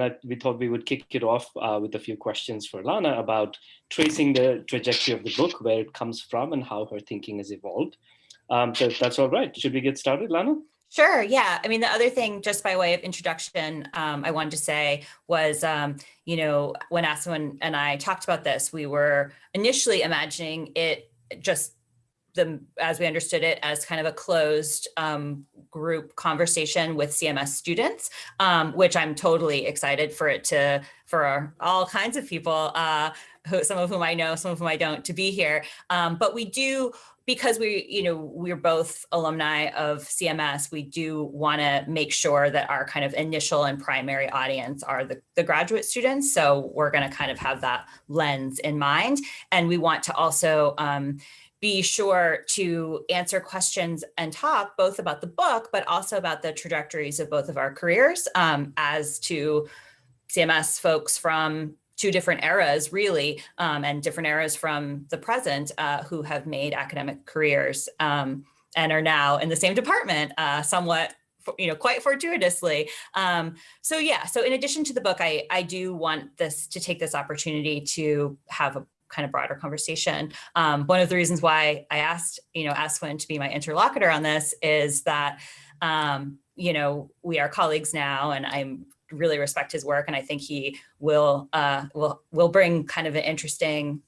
And I, we thought we would kick it off uh, with a few questions for Lana about tracing the trajectory of the book, where it comes from and how her thinking has evolved. Um, so that's all right, should we get started, Lana? Sure. Yeah. I mean, the other thing, just by way of introduction, um, I wanted to say was, um, you know, when Aswin and I talked about this, we were initially imagining it just the as we understood it as kind of a closed um, group conversation with CMS students, um, which I'm totally excited for it to for all kinds of people, uh, who, some of whom I know, some of whom I don't, to be here. Um, but we do because we, you know, we're both alumni of CMS, we do want to make sure that our kind of initial and primary audience are the, the graduate students. So we're going to kind of have that lens in mind. And we want to also um, be sure to answer questions and talk both about the book, but also about the trajectories of both of our careers um, as to CMS folks from two different eras really, um, and different eras from the present uh, who have made academic careers um, and are now in the same department uh, somewhat you know, quite fortuitously. Um, so yeah, so in addition to the book, I, I do want this to take this opportunity to have a kind of broader conversation. Um, one of the reasons why I asked, you know, Aswin to be my interlocutor on this is that, um, you know, we are colleagues now and I'm really respect his work and I think he will uh, will will bring kind of an interesting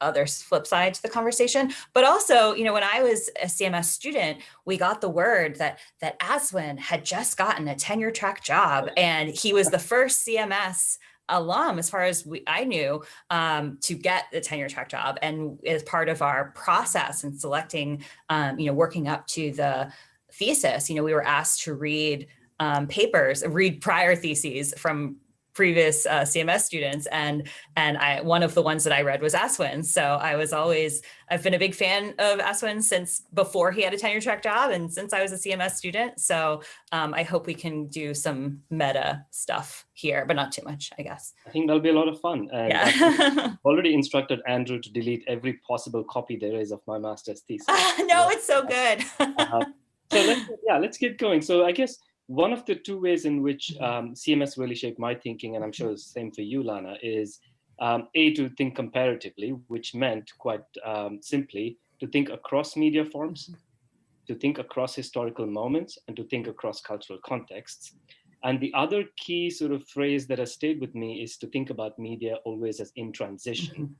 other flip side to the conversation. But also, you know, when I was a CMS student, we got the word that that Aswin had just gotten a tenure track job and he was the first CMS alum, as far as we, I knew, um, to get the tenure track job. And as part of our process in selecting, um, you know, working up to the thesis, you know, we were asked to read um, papers, read prior theses from previous uh, CMS students. And, and I, one of the ones that I read was Aswin. So I was always, I've been a big fan of Aswin since before he had a tenure track job and since I was a CMS student. So um, I hope we can do some meta stuff here, but not too much, I guess. I think that'll be a lot of fun. And yeah. already instructed Andrew to delete every possible copy there is of my master's thesis. no, it's so good. uh, so let's, yeah, let's get going. So I guess one of the two ways in which mm-hmm. um, CMS really shaped my thinking, and I'm sure it's the same for you, Lana, is um, A, to think comparatively, which meant quite um, simply to think across media forms, mm-hmm. to think across historical moments, and to think across cultural contexts. And the other key sort of phrase that has stayed with me is to think about media always as in transition.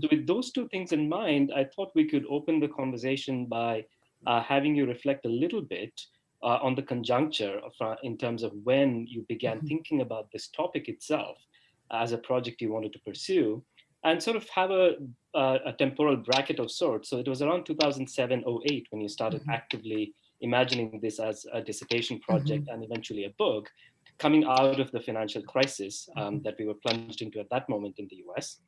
So with those two things in mind, I thought we could open the conversation by uh, having you reflect a little bit uh, on the conjuncture of, uh, in terms of when you began mm -hmm. thinking about this topic itself as a project you wanted to pursue and sort of have a, a temporal bracket of sorts. So it was around 2007, 08 when you started mm -hmm. actively imagining this as a dissertation project mm -hmm. and eventually a book coming out of the financial crisis um, mm-hmm. that we were plunged into at that moment in the US.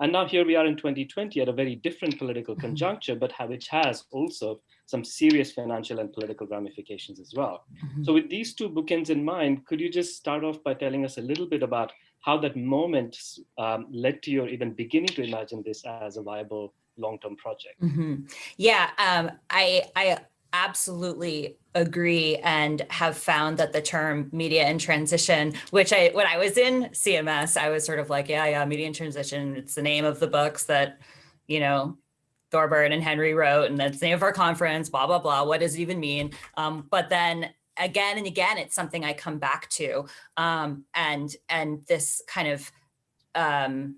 And now here we are in 2020 at a very different political mm-hmm. conjuncture, but which has also some serious financial and political ramifications as well. Mm -hmm. So with these two bookends in mind, could you just start off by telling us a little bit about how that moment um, led to your even beginning to imagine this as a viable long-term project? Mm -hmm. Yeah, um, I, I absolutely agree and have found that the term media in transition, which I, when I was in CMS, I was sort of like, yeah, yeah, media in transition. It's the name of the books that, you know, Thorburn and Henry wrote, and that's the name of our conference, blah, blah, blah. What does it even mean? Um, but then again and again, it's something I come back to. Um, and, and this kind of, um,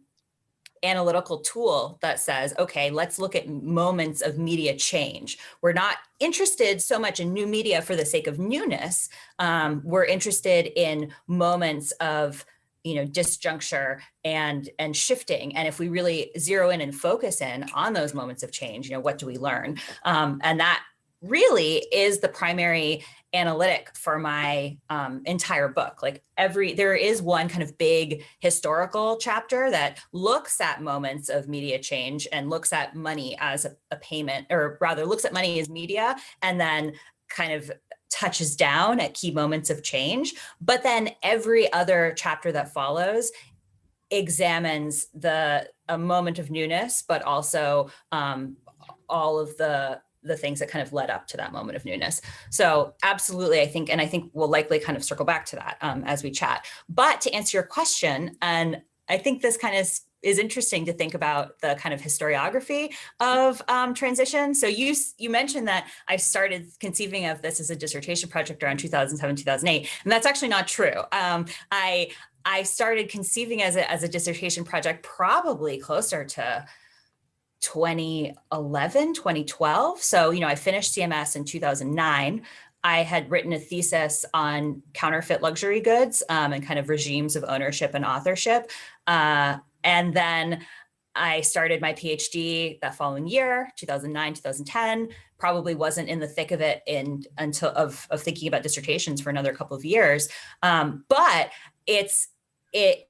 analytical tool that says, okay, let's look at moments of media change. We're not interested so much in new media for the sake of newness. Um, we're interested in moments of you know, disjuncture and and shifting. And if we really zero in and focus in on those moments of change, you know, what do we learn? Um, and that really is the primary analytic for my um, entire book. Like every, there is one kind of big historical chapter that looks at moments of media change and looks at money as a, a payment, or rather looks at money as media and then kind of touches down at key moments of change. But then every other chapter that follows examines the a moment of newness, but also um, all of the the things that kind of led up to that moment of newness. So absolutely, I think, and I think we'll likely kind of circle back to that um, as we chat. But to answer your question, and I think this kind of is interesting to think about the kind of historiography of um, transition. So you you mentioned that I started conceiving of this as a dissertation project around 2007, 2008, and that's actually not true. Um, I I started conceiving as a, as a dissertation project probably closer to 2011, 2012. So, you know, I finished CMS in 2009. I had written a thesis on counterfeit luxury goods um, and kind of regimes of ownership and authorship. Uh, and then I started my PhD that following year, 2009, 2010, probably wasn't in the thick of it in until of, of thinking about dissertations for another couple of years. Um, but it's, it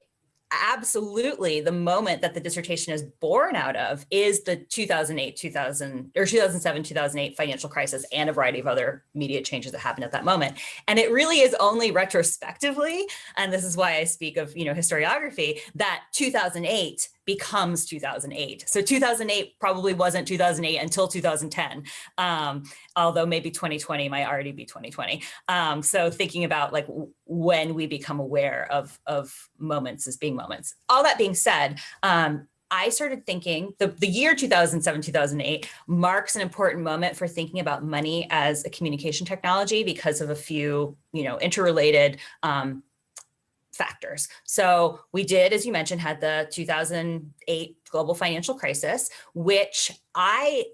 absolutely the moment that the dissertation is born out of is the 2008 2000 or 2007 2008 financial crisis and a variety of other media changes that happened at that moment. And it really is only retrospectively and this is why i speak of you know historiography that 2008 becomes 2008. So 2008 probably wasn't 2008 until 2010, um, although maybe 2020 might already be 2020. Um, so thinking about like when we become aware of, of moments as being moments. All that being said, um, I started thinking the, the year 2007, 2008 marks an important moment for thinking about money as a communication technology because of a few, you know, interrelated um, factors. So we did, as you mentioned, had the 2008 global financial crisis, which I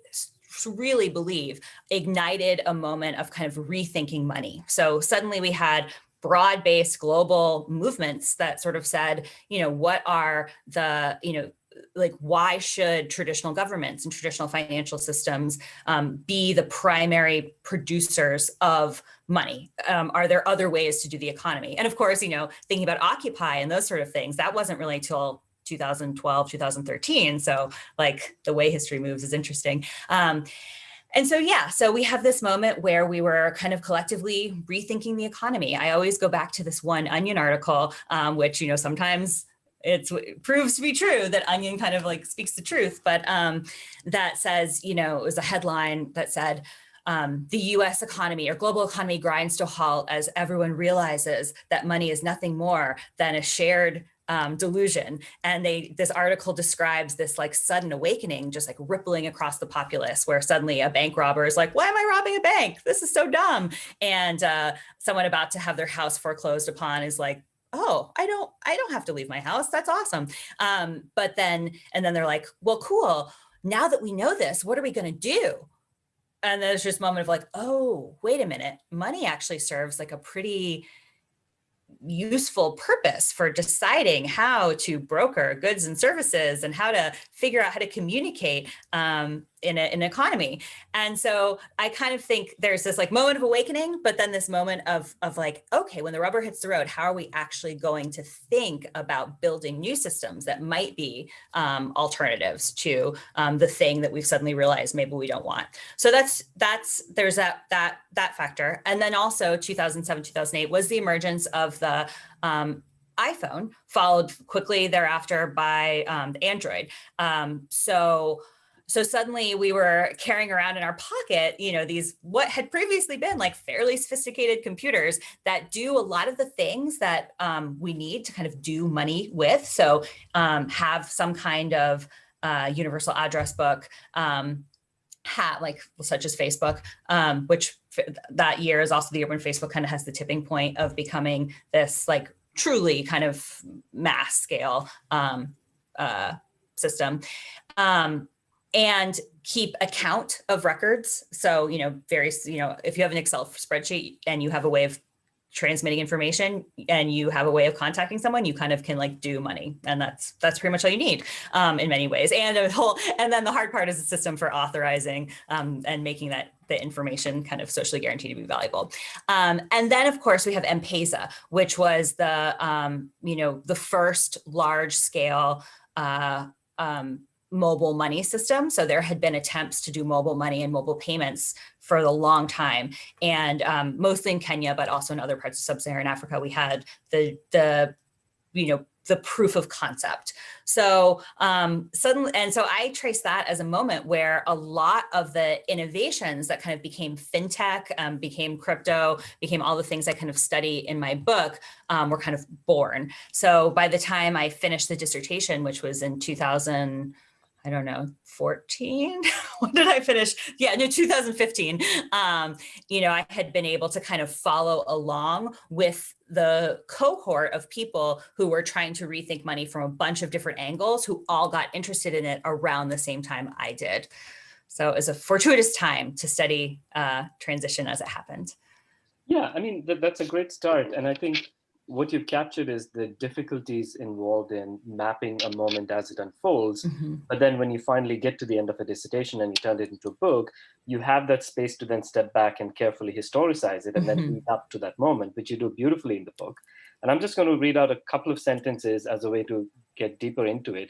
really believe ignited a moment of kind of rethinking money. So suddenly we had broad-based global movements that sort of said, you know, what are the, you know, like why should traditional governments and traditional financial systems um, be the primary producers of money? Um, are there other ways to do the economy? And of course, you know, thinking about Occupy and those sort of things, that wasn't really till 2012, 2013. So like the way history moves is interesting. Um, and so, yeah, so we have this moment where we were kind of collectively rethinking the economy. I always go back to this one Onion article, um, which, you know, sometimes it's, it proves to be true that Onion kind of like speaks the truth, but um, that says, you know, it was a headline that said, um, the US economy or global economy grinds to a halt as everyone realizes that money is nothing more than a shared um, delusion. And they this article describes this like sudden awakening, just like rippling across the populace where suddenly a bank robber is like, why am I robbing a bank? This is so dumb. And uh, someone about to have their house foreclosed upon is like, oh, I don't, I don't have to leave my house. That's awesome. Um, but then, and then they're like, well, cool. Now that we know this, what are we going to do? And there's just moment of like, oh, wait a minute. Money actually serves like a pretty useful purpose for deciding how to broker goods and services and how to figure out how to communicate um, in, a, an economy. And so I kind of think there's this like moment of awakening, but then this moment of, of like, okay, when the rubber hits the road, how are we actually going to think about building new systems that might be um, alternatives to um, the thing that we've suddenly realized maybe we don't want. So that's, that's, there's that, that, that factor. And then also 2007, 2008 was the emergence of the um, iPhone followed quickly thereafter by um, Android. Um, so so suddenly we were carrying around in our pocket, you know, these what had previously been like fairly sophisticated computers that do a lot of the things that um, we need to kind of do money with. So um, have some kind of uh, universal address book, um, hat like such as Facebook, um, which that year is also the year when Facebook kind of has the tipping point of becoming this like truly kind of mass scale um, uh, system. Um, and keep account of records. So, you know, various, you know, if you have an Excel spreadsheet and you have a way of transmitting information and you have a way of contacting someone, you kind of can like do money. And that's that's pretty much all you need um, in many ways. And a whole, and then the hard part is a system for authorizing um, and making that the information kind of socially guaranteed to be valuable. Um, and then of course we have M-Pesa, which was the, um, you know, the first large scale uh, um, mobile money system. So there had been attempts to do mobile money and mobile payments for a long time. And um, mostly in Kenya, but also in other parts of sub-Saharan Africa, we had the, the, you know, the proof of concept. So um, suddenly, and so I trace that as a moment where a lot of the innovations that kind of became fintech, um, became crypto, became all the things I kind of study in my book um, were kind of born. So by the time I finished the dissertation, which was in 2000, I don't know, 14, when did I finish? Yeah, no, 2015. Um, you know, I had been able to kind of follow along with the cohort of people who were trying to rethink money from a bunch of different angles who all got interested in it around the same time I did. So it was a fortuitous time to study uh, transition as it happened. Yeah, I mean, that, that's a great start. And I think what you've captured is the difficulties involved in mapping a moment as it unfolds. Mm -hmm. But then when you finally get to the end of a dissertation and you turn it into a book, you have that space to then step back and carefully historicize it and mm -hmm. then mm-hmm. lead up to that moment, which you do beautifully in the book. And I'm just going to read out a couple of sentences as a way to get deeper into it.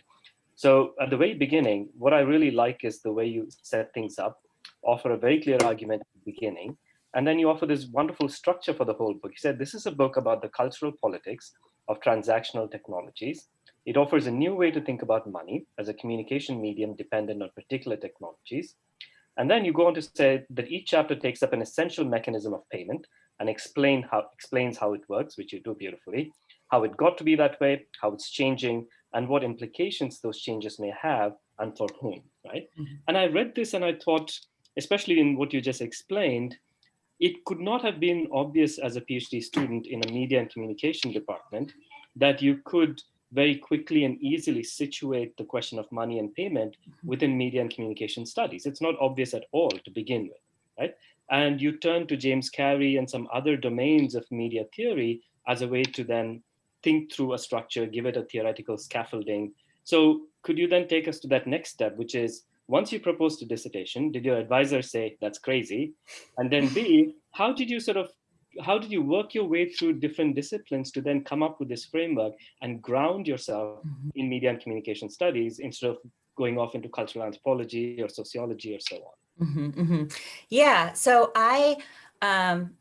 So at the very beginning, what I really like is the way you set things up, offer a very clear argument at the beginning, and then you offer this wonderful structure for the whole book. You said this is a book about the cultural politics of transactional technologies. It offers a new way to think about money as a communication medium dependent on particular technologies. And then you go on to say that each chapter takes up an essential mechanism of payment and explain how, explains how it works, which you do beautifully, how it got to be that way, how it's changing, and what implications those changes may have and for whom, right? Mm -hmm. And I read this and I thought, especially in what you just explained, it could not have been obvious as a PhD student in a media and communication department that you could very quickly and easily situate the question of money and payment within media and communication studies. It's not obvious at all to begin with, right? And you turn to James Carey and some other domains of media theory as a way to then think through a structure, give it a theoretical scaffolding. So could you then take us to that next step, which is once you proposed a dissertation, did your advisor say that's crazy? And then B, how did you sort of how did you work your way through different disciplines to then come up with this framework and ground yourself mm-hmm. in media and communication studies instead of going off into cultural anthropology or sociology or so on? Mm -hmm, mm -hmm. Yeah, so I, um,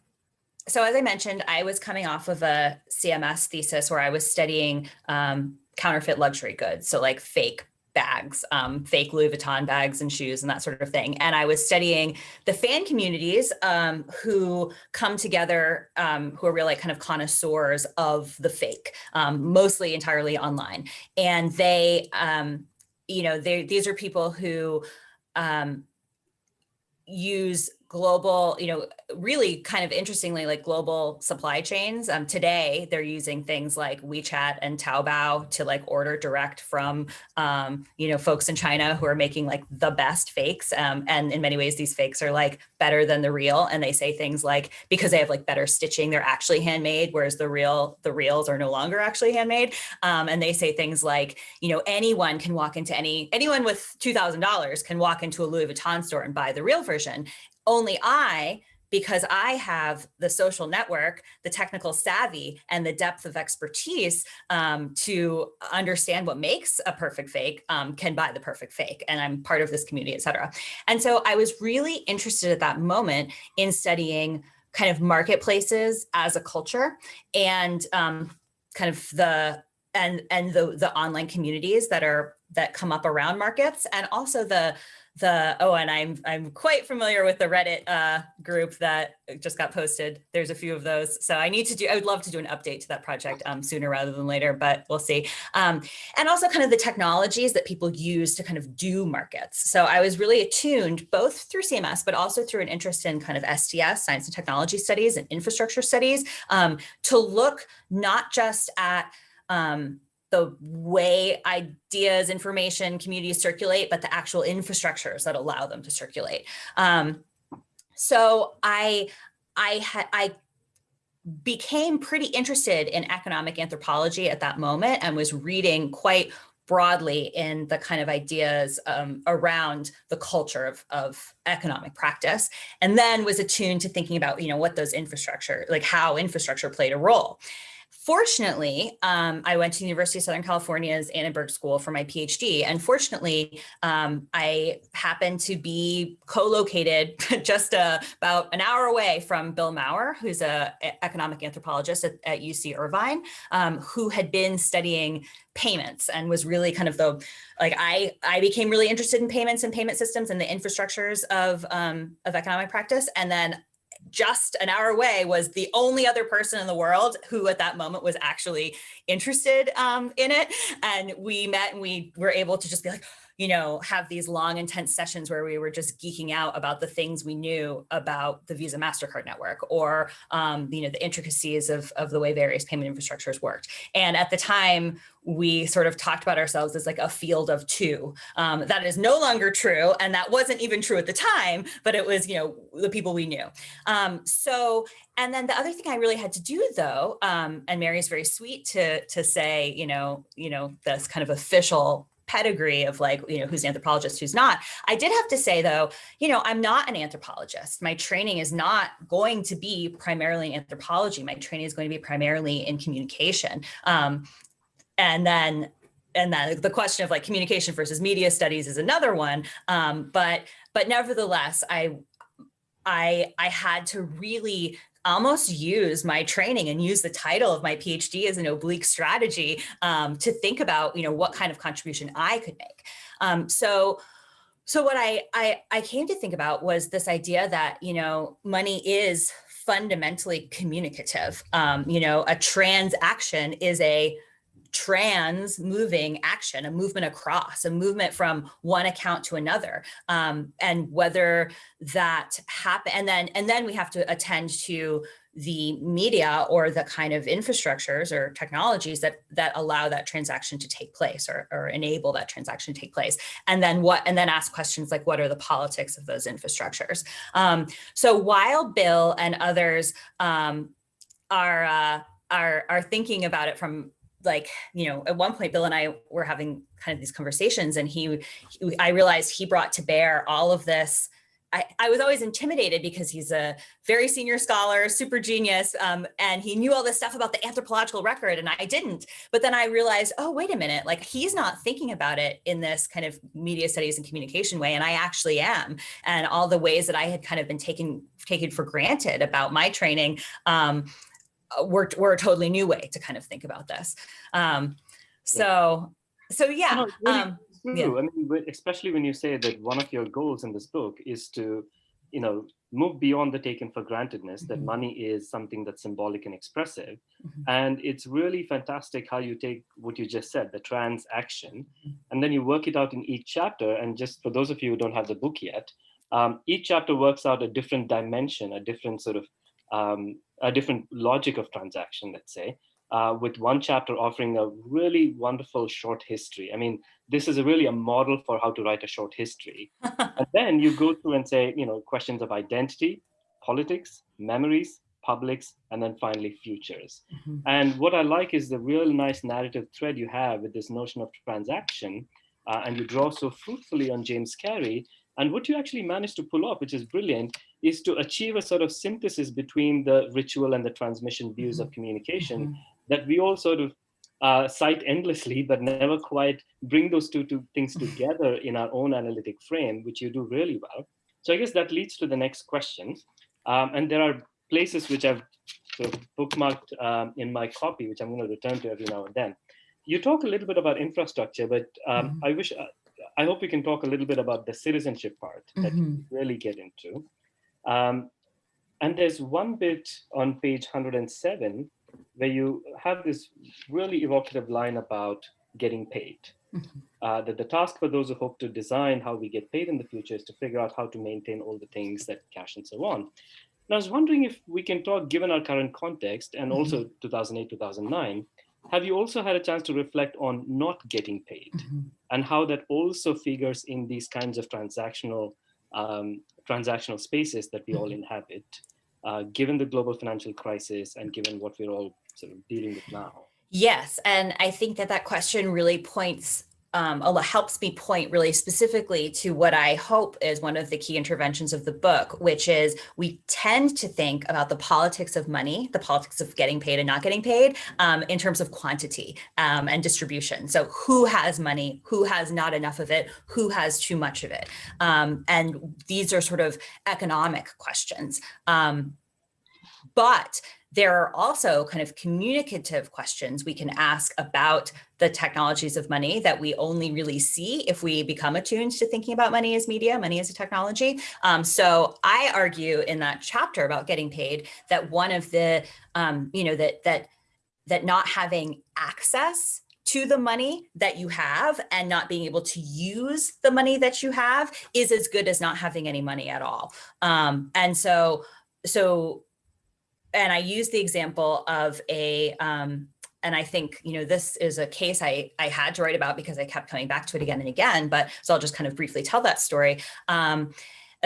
so as I mentioned, I was coming off of a CMS thesis where I was studying um, counterfeit luxury goods, so like fake bags, um, fake Louis Vuitton bags and shoes and that sort of thing. And I was studying the fan communities um, who come together, um, who are really kind of connoisseurs of the fake, um, mostly entirely online. And they, um, you know, these are people who um, use global, you know, really kind of interestingly, like global supply chains. Um, today, they're using things like WeChat and Taobao to like order direct from, um, you know, folks in China who are making like the best fakes. Um, and in many ways, these fakes are like better than the real. And they say things like, because they have like better stitching, they're actually handmade, whereas the real, the reals are no longer actually handmade. Um, and they say things like, you know, anyone can walk into any, anyone with $2,000 can walk into a Louis Vuitton store and buy the real version only I, because I have the social network, the technical savvy, and the depth of expertise um, to understand what makes a perfect fake, um, can buy the perfect fake. And I'm part of this community, et cetera. And so I was really interested at that moment in studying kind of marketplaces as a culture and um, kind of the and and the the online communities that are that come up around markets and also the the oh and i'm i'm quite familiar with the reddit uh, group that just got posted. There's a few of those. So i need to do i would love to do an update to that project um, sooner rather than later but we'll see. Um, and also kind of the technologies that people use to kind of do markets. So i was really attuned both through cms but also through an interest in kind of sts science and technology studies and infrastructure studies um, to look not just at um, the way ideas, information, communities circulate, but the actual infrastructures that allow them to circulate. Um, so I, I I became pretty interested in economic anthropology at that moment and was reading quite broadly in the kind of ideas um, around the culture of, of economic practice, and then was attuned to thinking about, you know, what those infrastructure, like how infrastructure played a role fortunately, um, I went to the University of Southern California's Annenberg School for my PhD. And fortunately, um, I happened to be co-located just uh, about an hour away from Bill Maurer, who's an economic anthropologist at, at UC Irvine, um, who had been studying payments and was really kind of the, like I, I became really interested in payments and payment systems and the infrastructures of, um, of economic practice. And then just an hour away was the only other person in the world who at that moment was actually interested um, in it. And we met and we were able to just be like, you know, have these long, intense sessions where we were just geeking out about the things we knew about the Visa MasterCard network or, um, you know, the intricacies of, of the way various payment infrastructures worked. And at the time, we sort of talked about ourselves as like a field of two. Um, that is no longer true. And that wasn't even true at the time, but it was, you know, the people we knew. Um, so, and then the other thing I really had to do though, um, and Mary's very sweet to, to say, you know, you know, this kind of official pedigree of like, you know, who's an anthropologist, who's not. I did have to say though, you know, I'm not an anthropologist. My training is not going to be primarily in anthropology. My training is going to be primarily in communication. Um, and then and then the question of like communication versus media studies is another one. Um, but but nevertheless, I I I had to really almost use my training and use the title of my PhD as an oblique strategy um, to think about, you know, what kind of contribution I could make. Um, so, so what I, I, I came to think about was this idea that, you know, money is fundamentally communicative. Um, you know, a transaction is a trans moving action, a movement across, a movement from one account to another. Um, and whether that happen, and then, and then we have to attend to the media or the kind of infrastructures or technologies that that allow that transaction to take place or, or enable that transaction to take place and then what and then ask questions like what are the politics of those infrastructures um, so while bill and others um, are uh, are are thinking about it from like, you know, at one point, Bill and I were having kind of these conversations and he, he I realized he brought to bear all of this I, I, was always intimidated because he's a very senior scholar, super genius, um, and he knew all this stuff about the anthropological record and I didn't. But then I realized, oh, wait a minute, like he's not thinking about it in this kind of media studies and communication way, and I actually am. And all the ways that I had kind of been taken, taken for granted about my training, um, were, were a totally new way to kind of think about this. Um, so, so yeah. No, um. Yeah. I mean, especially when you say that one of your goals in this book is to, you know, move beyond the taken for grantedness, mm -hmm. that mm-hmm. money is something that's symbolic and expressive. Mm -hmm. And it's really fantastic how you take what you just said, the transaction, mm -hmm. and then you work it out in each chapter. And just for those of you who don't have the book yet, um, each chapter works out a different dimension, a different sort of um, a different logic of transaction, let's say, uh, with one chapter offering a really wonderful short history. I mean, this is a really a model for how to write a short history. and then you go through and say, you know, questions of identity, politics, memories, publics, and then finally futures. Mm -hmm. And what I like is the real nice narrative thread you have with this notion of transaction, uh, and you draw so fruitfully on James Carey. And what you actually managed to pull off, which is brilliant, is to achieve a sort of synthesis between the ritual and the transmission views of mm-hmm. communication mm -hmm. that we all sort of uh, cite endlessly, but never quite bring those two, two things together in our own analytic frame, which you do really well. So I guess that leads to the next question. Um, and there are places which I've sort of bookmarked um, in my copy, which I'm going to return to every now and then. You talk a little bit about infrastructure, but um, mm -hmm. I wish, uh, I hope we can talk a little bit about the citizenship part that mm -hmm. you really get into. Um, and there's one bit on page 107 where you have this really evocative line about getting paid. Mm-hmm. uh, that the task for those who hope to design how we get paid in the future is to figure out how to maintain all the things that cash and so on. And I was wondering if we can talk, given our current context and mm-hmm. also 2008, 2009, have you also had a chance to reflect on not getting paid mm -hmm. And how that also figures in these kinds of transactional um, transactional spaces that we all mm-hmm. inhabit, uh, given the global financial crisis and given what we're all sort of dealing with now? Yes, and I think that that question really points um, helps me point really specifically to what I hope is one of the key interventions of the book, which is we tend to think about the politics of money, the politics of getting paid and not getting paid um, in terms of quantity um, and distribution. So who has money, who has not enough of it, who has too much of it. Um, and these are sort of economic questions. Um, but there are also kind of communicative questions we can ask about the technologies of money that we only really see if we become attuned to thinking about money as media, money as a technology. Um, so I argue in that chapter about getting paid that one of the, um, you know, that that that not having access to the money that you have and not being able to use the money that you have is as good as not having any money at all. Um, and so, so and I use the example of a, um, and I think, you know, this is a case I, I had to write about because I kept coming back to it again and again, but so I'll just kind of briefly tell that story. Um,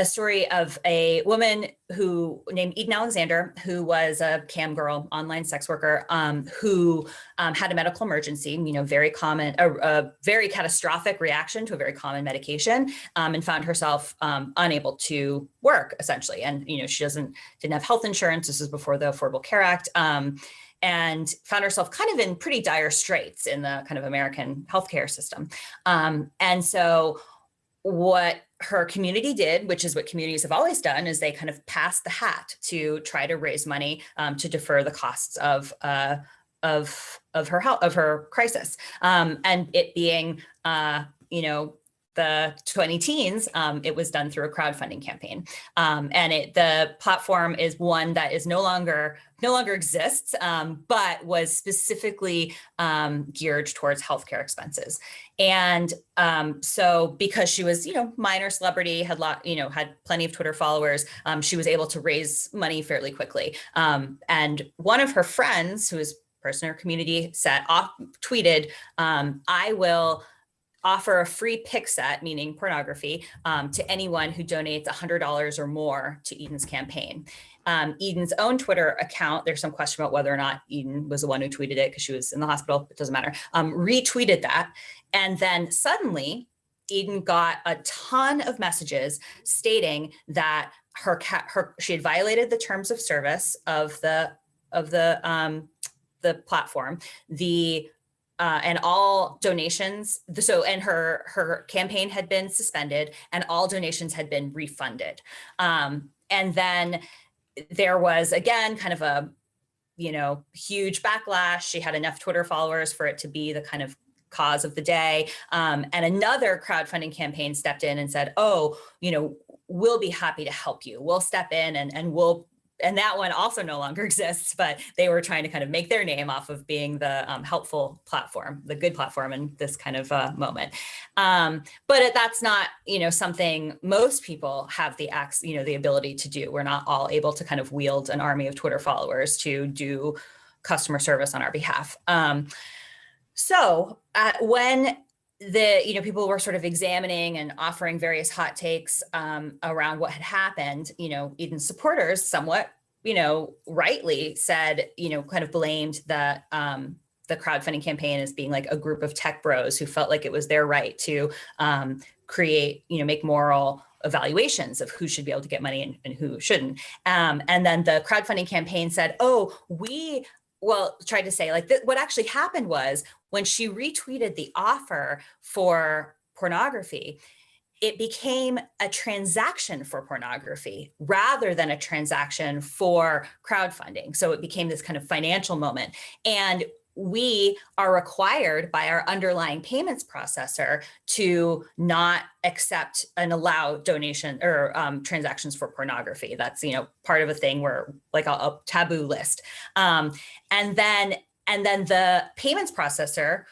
a story of a woman who named Eden Alexander, who was a cam girl, online sex worker, um, who um, had a medical emergency, you know, very common, a, a, very catastrophic reaction to a very common medication, um, and found herself um, unable to work essentially. And, you know, she doesn't, didn't have health insurance. This is before the Affordable Care Act um, and found herself kind of in pretty dire straits in the kind of American healthcare system. Um, and so what her community did, which is what communities have always done, is they kind of passed the hat to try to raise money um, to defer the costs of uh, of of her health of her crisis, um, and it being uh, you know the 20 teens, um, it was done through a crowdfunding campaign. Um, and it, the platform is one that is no longer no longer exists, um, but was specifically um, geared towards healthcare expenses. And um, so because she was, you know, minor celebrity, had lot, you know, had plenty of Twitter followers, um, she was able to raise money fairly quickly. and one of her friends, who is person in her community, set off, tweeted, I will offer a free pic set, meaning pornography, um, to anyone who donates $100 or more to Eden's campaign. Um, Eden's own Twitter account, there's some question about whether or not Eden was the one who tweeted it because she was in the hospital, it doesn't matter, um, retweeted that. And then suddenly Eden got a ton of messages stating that her, her she had violated the terms of service of the of the um, the platform. The uh, and all donations, so, and her, her campaign had been suspended and all donations had been refunded. Um, and then there was, again, kind of a, you know, huge backlash. She had enough Twitter followers for it to be the kind of cause of the day. Um, and another crowdfunding campaign stepped in and said, oh, you know, we'll be happy to help you. We'll step in and, and we'll and that one also no longer exists, but they were trying to kind of make their name off of being the um, helpful platform, the good platform in this kind of uh, moment. Um, but that's not, you know, something most people have the acts, you know, the ability to do. We're not all able to kind of wield an army of Twitter followers to do customer service on our behalf. Um, so uh, when the you know people were sort of examining and offering various hot takes um, around what had happened you know eden's supporters somewhat you know rightly said you know kind of blamed the um, the crowdfunding campaign as being like a group of tech bros who felt like it was their right to um, create you know make moral evaluations of who should be able to get money and, and who shouldn't. Um, and then the crowdfunding campaign said oh we well, tried to say like what actually happened was when she retweeted the offer for pornography, it became a transaction for pornography rather than a transaction for crowdfunding. So it became this kind of financial moment. And we are required by our underlying payments processor to not accept and allow donation or um, transactions for pornography. That's, you know, part of a thing where like a, a taboo list. Um, and then and then the payments processor,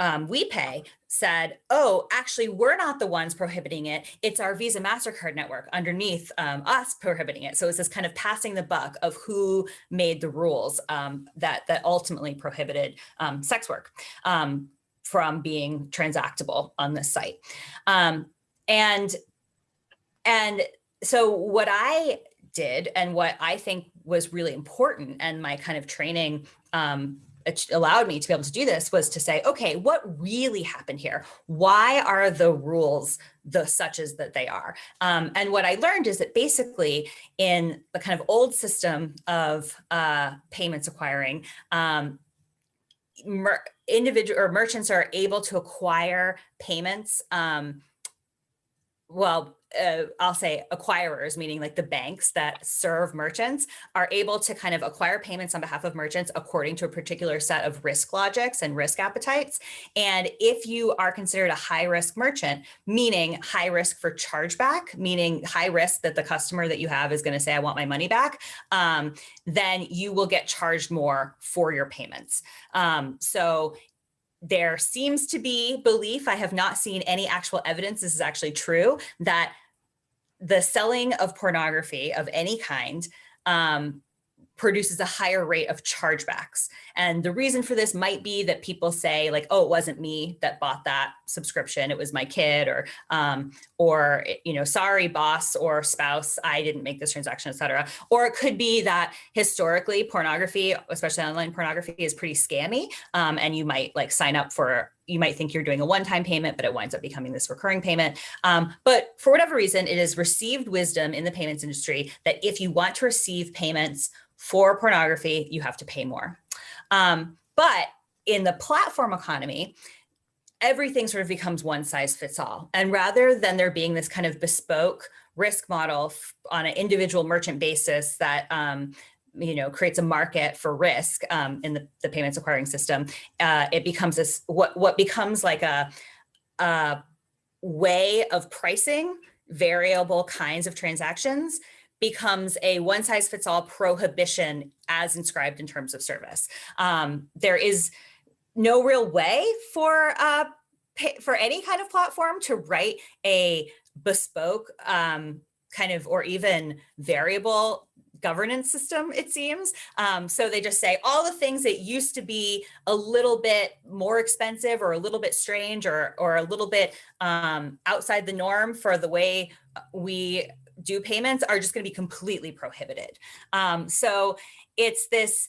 um, WePay said, oh, actually, we're not the ones prohibiting it. It's our Visa MasterCard network underneath um, us prohibiting it. So it's this kind of passing the buck of who made the rules um, that, that ultimately prohibited um, sex work um, from being transactable on this site. Um, and, and so what I did and what I think was really important and my kind of training um, allowed me to be able to do this was to say, okay, what really happened here? Why are the rules the such as that they are? Um, and what I learned is that basically in the kind of old system of uh, payments acquiring, um, individual or merchants are able to acquire payments um, well, uh, I'll say acquirers, meaning like the banks that serve merchants are able to kind of acquire payments on behalf of merchants according to a particular set of risk logics and risk appetites. And if you are considered a high risk merchant, meaning high risk for chargeback, meaning high risk that the customer that you have is going to say, I want my money back, um, then you will get charged more for your payments. Um, so there seems to be belief, I have not seen any actual evidence this is actually true, that the selling of pornography of any kind um, produces a higher rate of chargebacks. And the reason for this might be that people say like, oh, it wasn't me that bought that subscription, it was my kid or, um, or, you know, sorry, boss or spouse, I didn't make this transaction, etc. Or it could be that historically pornography, especially online pornography is pretty scammy. Um, and you might like sign up for you might think you're doing a one-time payment, but it winds up becoming this recurring payment. Um, but for whatever reason, it is received wisdom in the payments industry that if you want to receive payments for pornography, you have to pay more. Um, but in the platform economy, everything sort of becomes one size fits all. And rather than there being this kind of bespoke risk model on an individual merchant basis that um, you know, creates a market for risk um, in the, the, payments acquiring system, uh, it becomes this, what, what becomes like a, a way of pricing variable kinds of transactions becomes a one size fits all prohibition as inscribed in terms of service. Um, there is no real way for uh, for any kind of platform to write a bespoke um, kind of or even variable governance system, it seems. Um, so they just say all the things that used to be a little bit more expensive or a little bit strange or, or a little bit um, outside the norm for the way we do payments are just going to be completely prohibited. Um, so it's this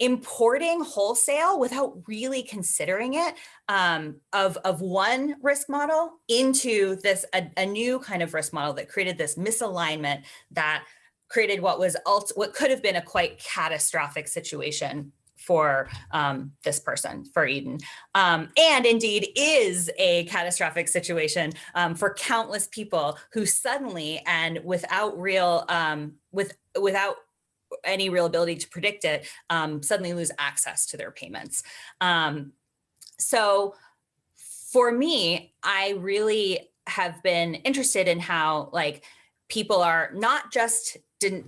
importing wholesale without really considering it um, of, of one risk model into this a, a, new kind of risk model that created this misalignment that created what was alt what could have been a quite catastrophic situation for um, this person, for Eden, um, and indeed is a catastrophic situation um, for countless people who suddenly and without real, um, with without any real ability to predict it, um, suddenly lose access to their payments. Um, so for me, I really have been interested in how like people are not just didn't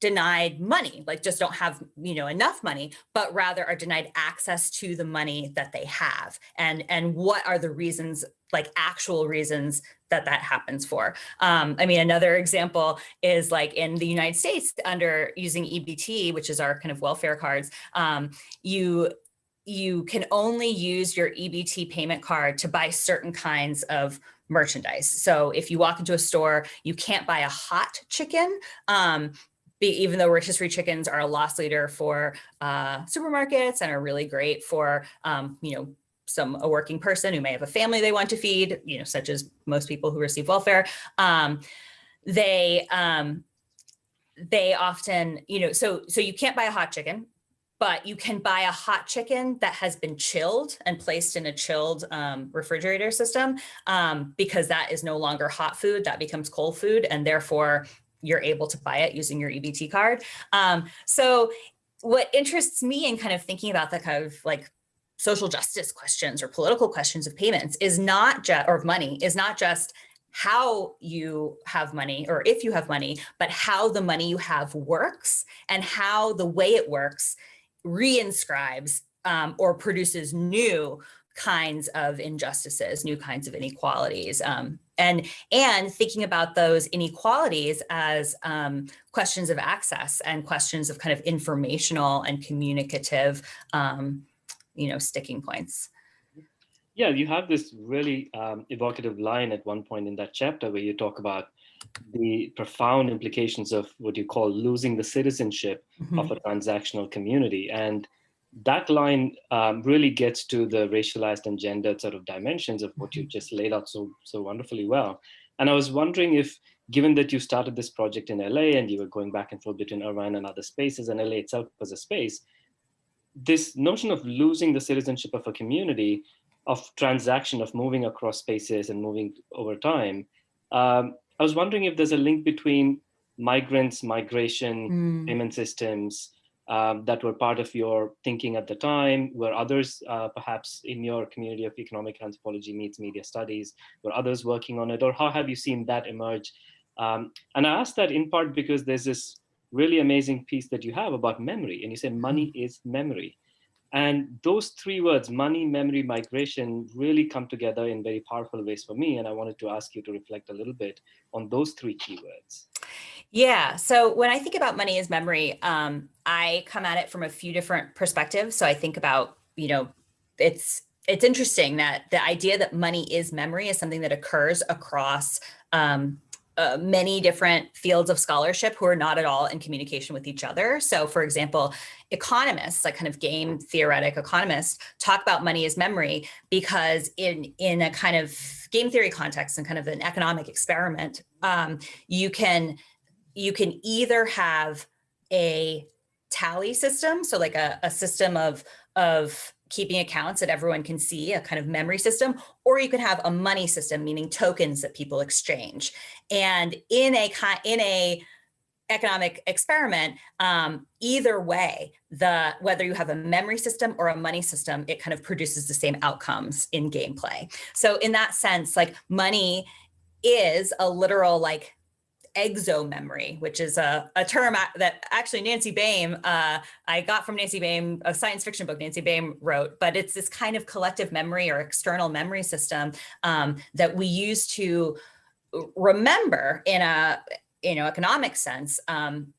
denied money, like just don't have, you know, enough money, but rather are denied access to the money that they have. And, and what are the reasons, like actual reasons that that happens for. Um, I mean, another example is like in the United States under using EBT, which is our kind of welfare cards, um, you you can only use your EBT payment card to buy certain kinds of merchandise. So if you walk into a store, you can't buy a hot chicken, um, even though rotisserie chickens are a loss leader for uh, supermarkets and are really great for, um, you know, some a working person who may have a family they want to feed, you know, such as most people who receive welfare, um, they um, they often, you know, so so you can't buy a hot chicken, but you can buy a hot chicken that has been chilled and placed in a chilled um, refrigerator system um, because that is no longer hot food, that becomes cold food, and therefore you're able to buy it using your EBT card. Um, so what interests me in kind of thinking about the kind of like social justice questions or political questions of payments is not just, or money, is not just how you have money or if you have money, but how the money you have works and how the way it works reinscribes um, or produces new kinds of injustices, new kinds of inequalities, um, and and thinking about those inequalities as um, questions of access and questions of kind of informational and communicative, um, you know, sticking points. Yeah, you have this really um, evocative line at one point in that chapter where you talk about the profound implications of what you call losing the citizenship mm -hmm. of a transactional community. And that line um, really gets to the racialized and gendered sort of dimensions of what you mm-hmm. just laid out so, so wonderfully well. And I was wondering if, given that you started this project in LA and you were going back and forth between Irvine and other spaces and LA itself was a space, this notion of losing the citizenship of a community, of transaction, of moving across spaces and moving over time, um, I was wondering if there's a link between migrants, migration, mm. payment systems, um, that were part of your thinking at the time? Were others uh, perhaps in your community of economic anthropology meets media studies? Were others working on it? Or how have you seen that emerge? Um, and I ask that in part because there's this really amazing piece that you have about memory. And you say money mm-hmm. is memory. And those three words, money, memory, migration, really come together in very powerful ways for me. And I wanted to ask you to reflect a little bit on those three keywords. Yeah. So when I think about money as memory, um, I come at it from a few different perspectives. So I think about, you know, it's it's interesting that the idea that money is memory is something that occurs across um, uh, many different fields of scholarship who are not at all in communication with each other. So for example, economists, like kind of game theoretic economists, talk about money as memory because in, in a kind of game theory context and kind of an economic experiment, um, you can you can either have a tally system, so like a, a system of, of keeping accounts that everyone can see, a kind of memory system, or you can have a money system, meaning tokens that people exchange. And in a in a economic experiment, um, either way, the whether you have a memory system or a money system, it kind of produces the same outcomes in gameplay. So in that sense, like money is a literal like exo memory, which is a, a term that actually Nancy Baym, uh, I got from Nancy Baym, a science fiction book Nancy Baym wrote, but it's this kind of collective memory or external memory system um, that we use to remember in a you know economic sense um,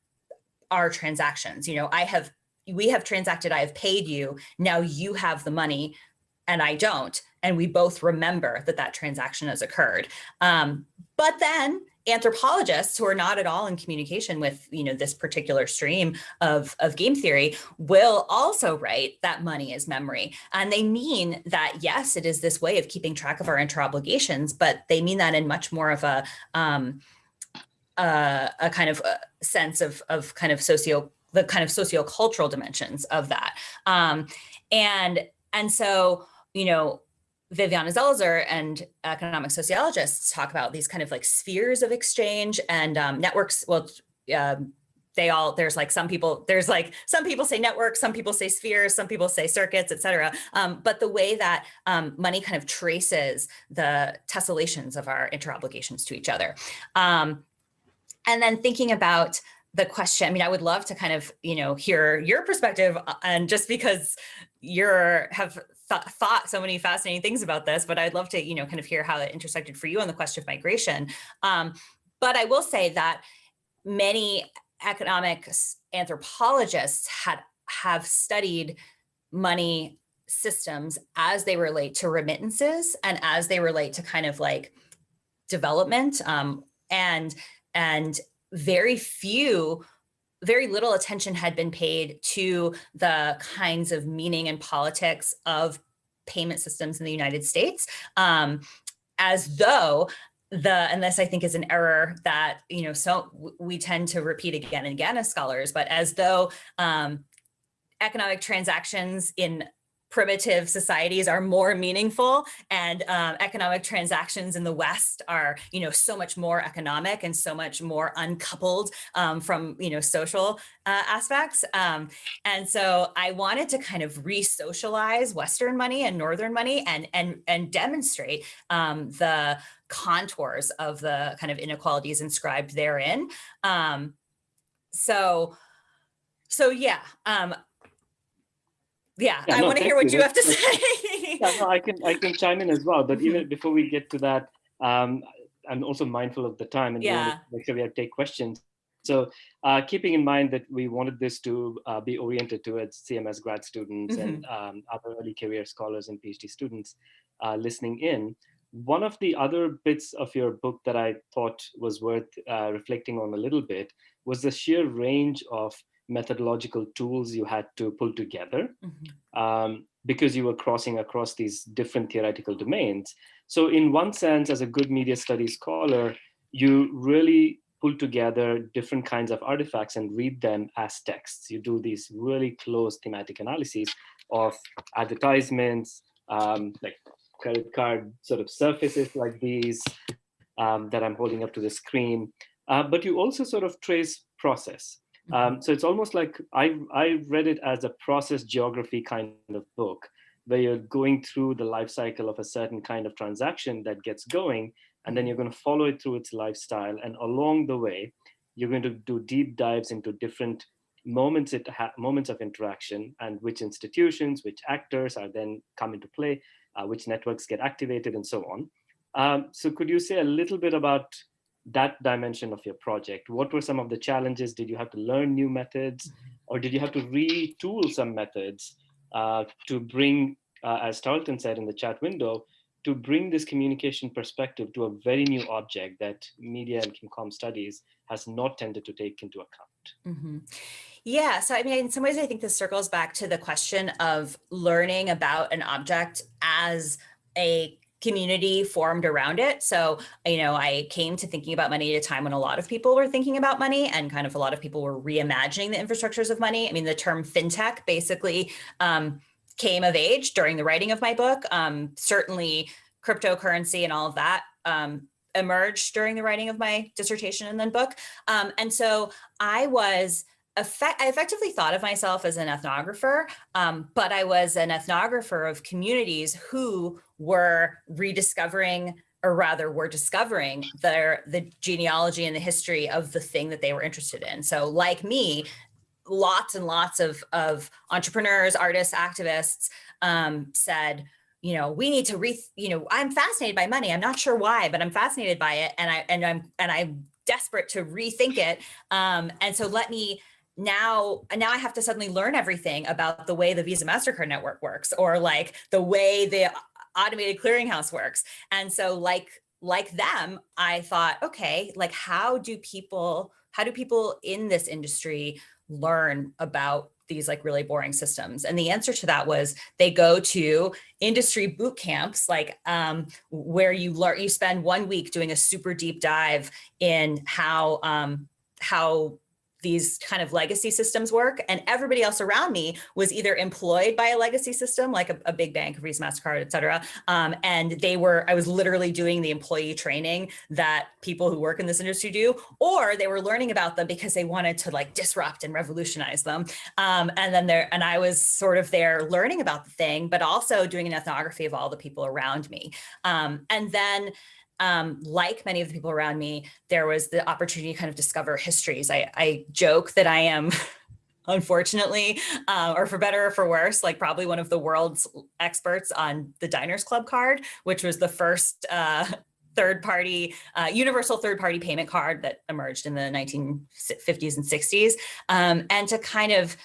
our transactions. You know, I have we have transacted, I have paid you, now you have the money and I don't. And we both remember that that transaction has occurred. Um, but then anthropologists who are not at all in communication with you know this particular stream of of game theory will also write that money is memory. And they mean that yes it is this way of keeping track of our interobligations but they mean that in much more of a um uh, a kind of a uh, sense of of kind of socio the kind of sociocultural dimensions of that. Um and and so you know Viviana Zelizer and economic sociologists talk about these kind of like spheres of exchange and um, networks. Well, um, they all, there's like some people, there's like some people say networks, some people say spheres, some people say circuits, et cetera. Um, but the way that um, money kind of traces the tessellations of our interobligations to each other. Um, and then thinking about the question, I mean, I would love to kind of, you know, hear your perspective uh, and just because you're have th thought so many fascinating things about this, but I'd love to, you know, kind of hear how it intersected for you on the question of migration. Um, but I will say that many economic anthropologists had have studied money systems as they relate to remittances and as they relate to kind of like development um, and and very few very little attention had been paid to the kinds of meaning and politics of payment systems in the United States, um, as though the, and this I think is an error that, you know, so we tend to repeat again and again as scholars, but as though um, economic transactions in primitive societies are more meaningful and um, economic transactions in the West are, you know, so much more economic and so much more uncoupled um, from, you know, social uh, aspects. Um, and so I wanted to kind of re-socialize Western money and Northern money and, and, and demonstrate um, the contours of the kind of inequalities inscribed therein. Um, so, so yeah, um, yeah, yeah I no, want to hear what you, have to say. yeah, no, I can I can chime in as well. But even before we get to that, um, I'm also mindful of the time and yeah. make sure we have take questions. So uh, keeping in mind that we wanted this to uh, be oriented towards CMS grad students mm -hmm. and mm-hmm. um, other early career scholars and PhD students uh, listening in, one of the other bits of your book that I thought was worth uh, reflecting on a little bit was the sheer range of methodological tools you had to pull together Mhm. um, because you were crossing across these different theoretical domains. So in one sense, as a good media studies scholar, you really pull together different kinds of artifacts and read them as texts. You do these really close thematic analyses of advertisements, um, like credit card sort of surfaces like these um, that I'm holding up to the screen. Uh, but you also sort of trace process. Um, so it's almost like I, I read it as a process geography kind of book where you're going through the life cycle of a certain kind of transaction that gets going, and then you're going to follow it through its lifestyle. And along the way, you're going to do deep dives into different moments it moments of interaction and which institutions, which actors are then come into play, uh, which networks get activated and so on. Um, so could you say a little bit about that dimension of your project? What were some of the challenges? Did you have to learn new methods or did you have to retool some methods uh, to bring, uh, as Tarleton said in the chat window, to bring this communication perspective to a very new object that media and ChemCom studies has not tended to take into account. Mm -hmm. Yeah, so I mean, in some ways, I think this circles back to the question of learning about an object as a community formed around it. So, you know, I came to thinking about money at a time when a lot of people were thinking about money and kind of a lot of people were reimagining the infrastructures of money. I mean, the term fintech basically um, came of age during the writing of my book. Um, certainly cryptocurrency and all of that um, emerged during the writing of my dissertation and then book. Um, and so I was effect, I effectively thought of myself as an ethnographer, um, but I was an ethnographer of communities who were rediscovering or rather were discovering their the genealogy and the history of the thing that they were interested in. So like me, lots and lots of, of entrepreneurs, artists, activists um, said, you know, we need to re, you know, I'm fascinated by money. I'm not sure why, but I'm fascinated by it. And I, and I'm, and I'm desperate to rethink it. Um, and so let me now now I have to suddenly learn everything about the way the Visa MasterCard network works or like the way the automated clearinghouse works. And so like like them, I thought, okay, like how do people how do people in this industry learn about these like really boring systems? And the answer to that was they go to industry boot camps, like um, where you learn, you spend one week doing a super deep dive in how um, how these kind of legacy systems work. And everybody else around me was either employed by a legacy system, like a, a big bank, Visa, MasterCard, et cetera. Um, and they were, I was literally doing the employee training that people who work in this industry do, or they were learning about them because they wanted to like disrupt and revolutionize them. Um, and then there, and I was sort of there learning about the thing, but also doing an ethnography of all the people around me. Um, and then um, like many of the people around me, there was the opportunity to kind of discover histories. I, I joke that I am unfortunately, uh, or for better or for worse, like probably one of the world's experts on the Diners Club card, which was the first uh, third party, uh, universal third party payment card that emerged in the 1950s and 60s. Um, and to kind of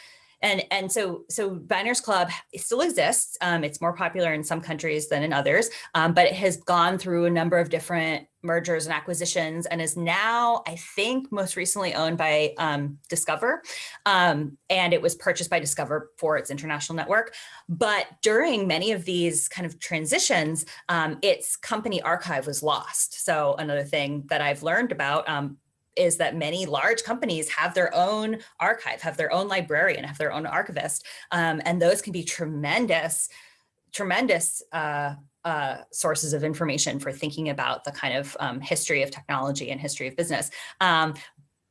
and, and so, so Diners Club still exists. Um, it's more popular in some countries than in others, um, but it has gone through a number of different mergers and acquisitions and is now, I think, most recently owned by um, Discover. Um, and it was purchased by Discover for its international network. But during many of these kind of transitions, um, its company archive was lost. So another thing that I've learned about um, is that many large companies have their own archive, have their own librarian, have their own archivist, um, and those can be tremendous, tremendous uh, uh, sources of information for thinking about the kind of um, history of technology and history of business. Um,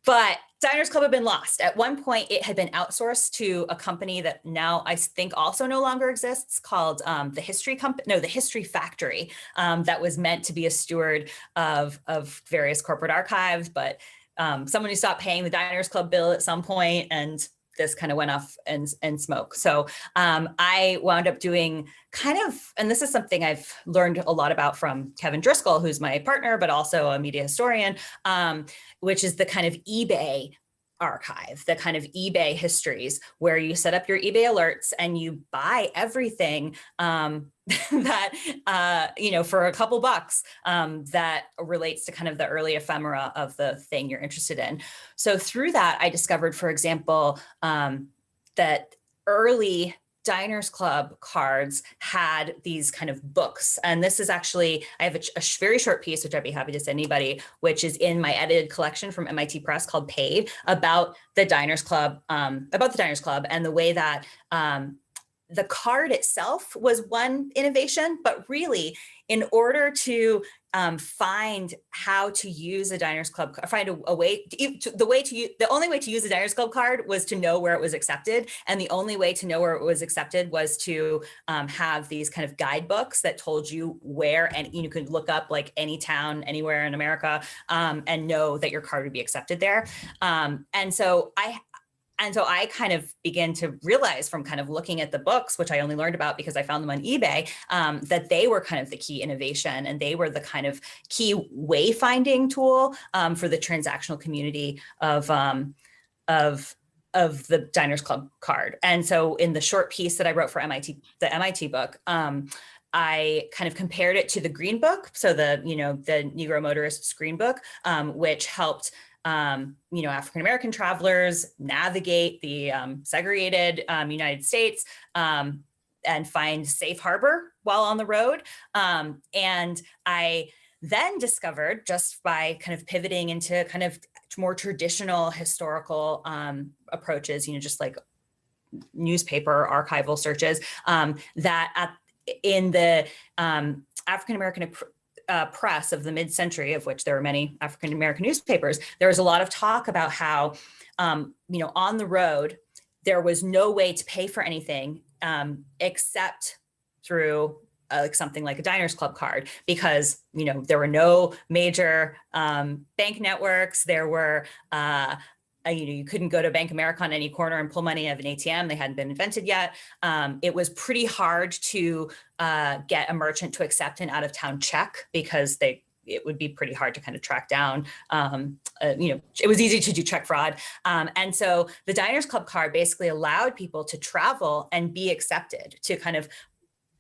but Diners Club had been lost. At one point, it had been outsourced to a company that now I think also no longer exists called um, the History Company, no, the History Factory, um, that was meant to be a steward of, of various corporate archives, but um, someone who stopped paying the Diners Club bill at some point and this kind of went off and, and smoke. So um, I wound up doing kind of, and this is something I've learned a lot about from Kevin Driscoll, who's my partner, but also a media historian, um, which is the kind of eBay archive, the kind of eBay histories where you set up your eBay alerts and you buy everything um, that, uh, you know, for a couple bucks um, that relates to kind of the early ephemera of the thing you're interested in. So through that, I discovered, for example, um, that early Diners Club cards had these kind of books. And this is actually, I have a, a, very short piece, which I'd be happy to send anybody, which is in my edited collection from MIT Press called Paid about the Diners Club, um, about the Diners Club and the way that um, the card itself was one innovation, but really in order to um, find how to use a Diners Club, find a, a way, to, to, the way to use, the only way to use a Diners Club card was to know where it was accepted. And the only way to know where it was accepted was to um, have these kind of guidebooks that told you where, and you could look up like any town anywhere in America um, and know that your card would be accepted there. Um, and so I, and so I kind of began to realize from kind of looking at the books, which I only learned about because I found them on eBay, um, that they were kind of the key innovation and they were the kind of key wayfinding tool um, for the transactional community of, um, of, of the Diners Club card. And so in the short piece that I wrote for MIT, the MIT book, um, I kind of compared it to the Green Book, so the you know the Negro Motorists Green Book, um, which helped um, you know, African-American travelers navigate the um, segregated um, United States um, and find safe harbor while on the road. Um, and I then discovered just by kind of pivoting into kind of more traditional historical um, approaches, you know, just like newspaper archival searches, that at, in the African-American uh, press of the mid-century, of which there were many African-American newspapers, there was a lot of talk about how, um, you know, on the road, there was no way to pay for anything um, except through uh, like something like a diners club card because you know there were no major um, bank networks there were uh, uh, you know, you couldn't go to Bank America on any corner and pull money out of an ATM. They hadn't been invented yet. Um, it was pretty hard to uh, get a merchant to accept an out of town check because they it would be pretty hard to kind of track down. Um, uh, you know, it was easy to do check fraud. Um, and so the Diners Club card basically allowed people to travel and be accepted to kind of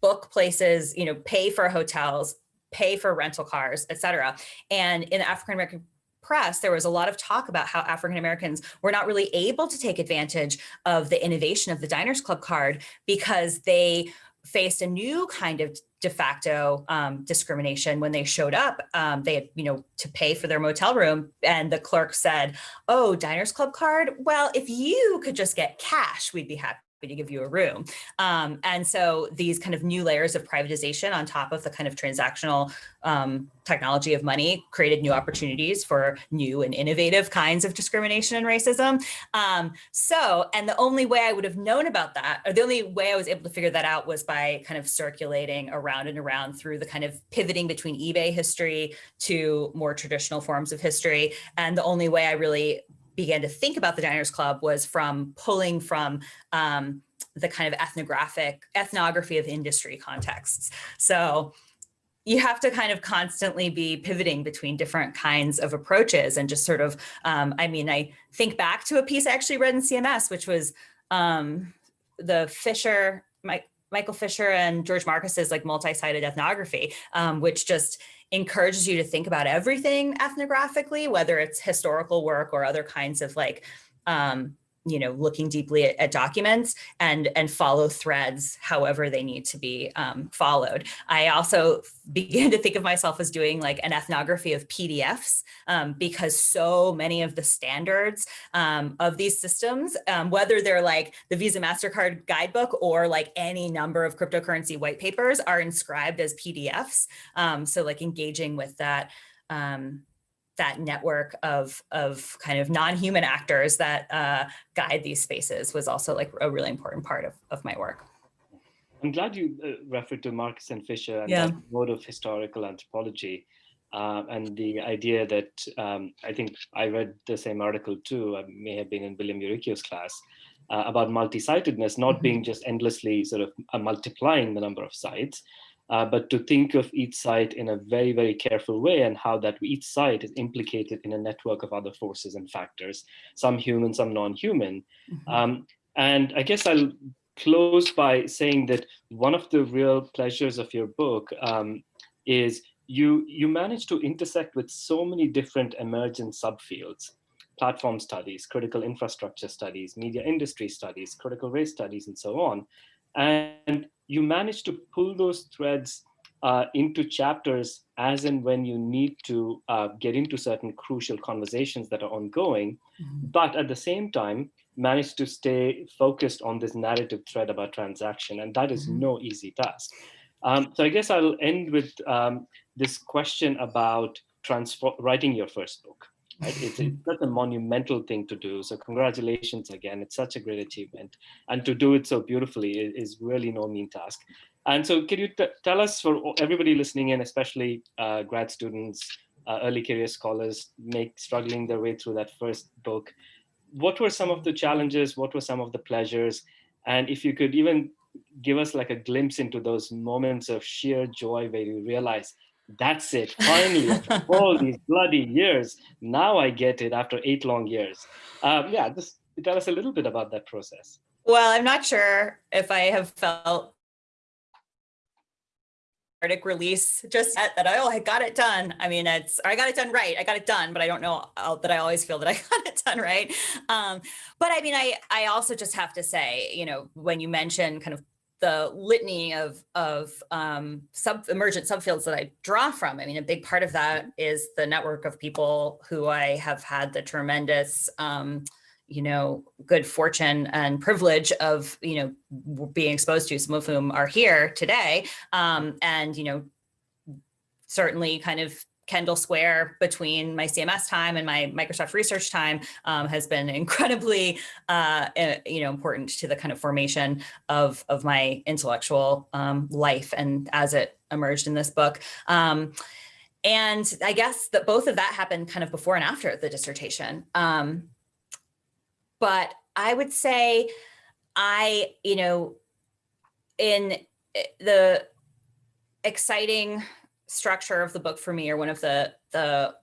book places, you know, pay for hotels, pay for rental cars, et cetera. And in the African American press, there was a lot of talk about how African Americans were not really able to take advantage of the innovation of the Diners Club card because they faced a new kind of de facto um, discrimination when they showed up. Um, they had, you know, to pay for their motel room and the clerk said, oh, Diners Club card? Well, if you could just get cash, we'd be happy to give you a room. Um, and so these kind of new layers of privatization on top of the kind of transactional um, technology of money created new opportunities for new and innovative kinds of discrimination and racism. Um, so, and the only way I would have known about that, or the only way I was able to figure that out was by kind of circulating around and around through the kind of pivoting between eBay history to more traditional forms of history. And the only way I really began to think about the Diners Club was from pulling from um, the kind of ethnographic ethnography of industry contexts. So you have to kind of constantly be pivoting between different kinds of approaches and just sort of, um, I mean, I think back to a piece I actually read in CMS, which was um, the Fischer, Michael Fischer and George Marcus's like multi-sited ethnography, um, which just encourages you to think about everything ethnographically, whether it's historical work or other kinds of like, um, you know, looking deeply at, at, documents and, and follow threads however they need to be um, followed. I also began to think of myself as doing like an ethnography of PDFs um, because so many of the standards um, of these systems, um, whether they're like the Visa MasterCard guidebook or like any number of cryptocurrency white papers are inscribed as PDFs. Um, so like engaging with that um, that network of, of kind of non-human actors that uh, guide these spaces was also like a really important part of, of my work. I'm glad you uh, referred to Marcus and Fischer and yeah. that mode of historical anthropology uh, and the idea that um, I think I read the same article too, I may have been in William Uricchio's class, uh, about multi-sitedness not mm -hmm. being just endlessly sort of uh, multiplying the number of sites, uh, but to think of each site in a very, very careful way and how that each site is implicated in a network of other forces and factors, some human, some non-human. Mm -hmm. um, and I guess I'll close by saying that one of the real pleasures of your book um, is you, you manage to intersect with so many different emergent subfields platform studies, critical infrastructure studies, media industry studies, critical race studies, and so on. And you manage to pull those threads uh, into chapters as and when you need to uh, get into certain crucial conversations that are ongoing, mm -hmm. but at the same time, manage to stay focused on this narrative thread about transaction. And that is mm -hmm. no easy task. Um, so I guess I'll end with um, this question about writing your first book. Right? It's, it's such a monumental thing to do. So congratulations again. It's such a great achievement. And to do it so beautifully is really no mean task. And so can you tell us for everybody listening in, especially uh, grad students, uh, early career scholars, make struggling their way through that first book, what were some of the challenges? What were some of the pleasures? And if you could even give us like a glimpse into those moments of sheer joy where you realize that's it. Finally, after all these bloody years, now I get it after eight long years. Um, yeah, just tell us a little bit about that process. Well, I'm not sure if I have felt arctic release just yet that oh I got it done. I mean it's I got it done right. I got it done, but I don't know that I always feel that I got it done right. Um, but I mean I I also just have to say you know when you mention kind of the litany of of um, sub emergent subfields that I draw from. I mean, a big part of that is the network of people who I have had the tremendous, um, you know, good fortune and privilege of, you know, being exposed to, some of whom are here today. Um, and, you know, certainly kind of Kendall Square between my CMS time and my Microsoft research time um, has been incredibly, uh, eh, you know, important to the kind of formation of, of my intellectual um, life and as it emerged in this book. Um, and I guess that both of that happened kind of before and after the dissertation. Um, but I would say I, you know, in eh, the exciting structure of the book for me or one of the the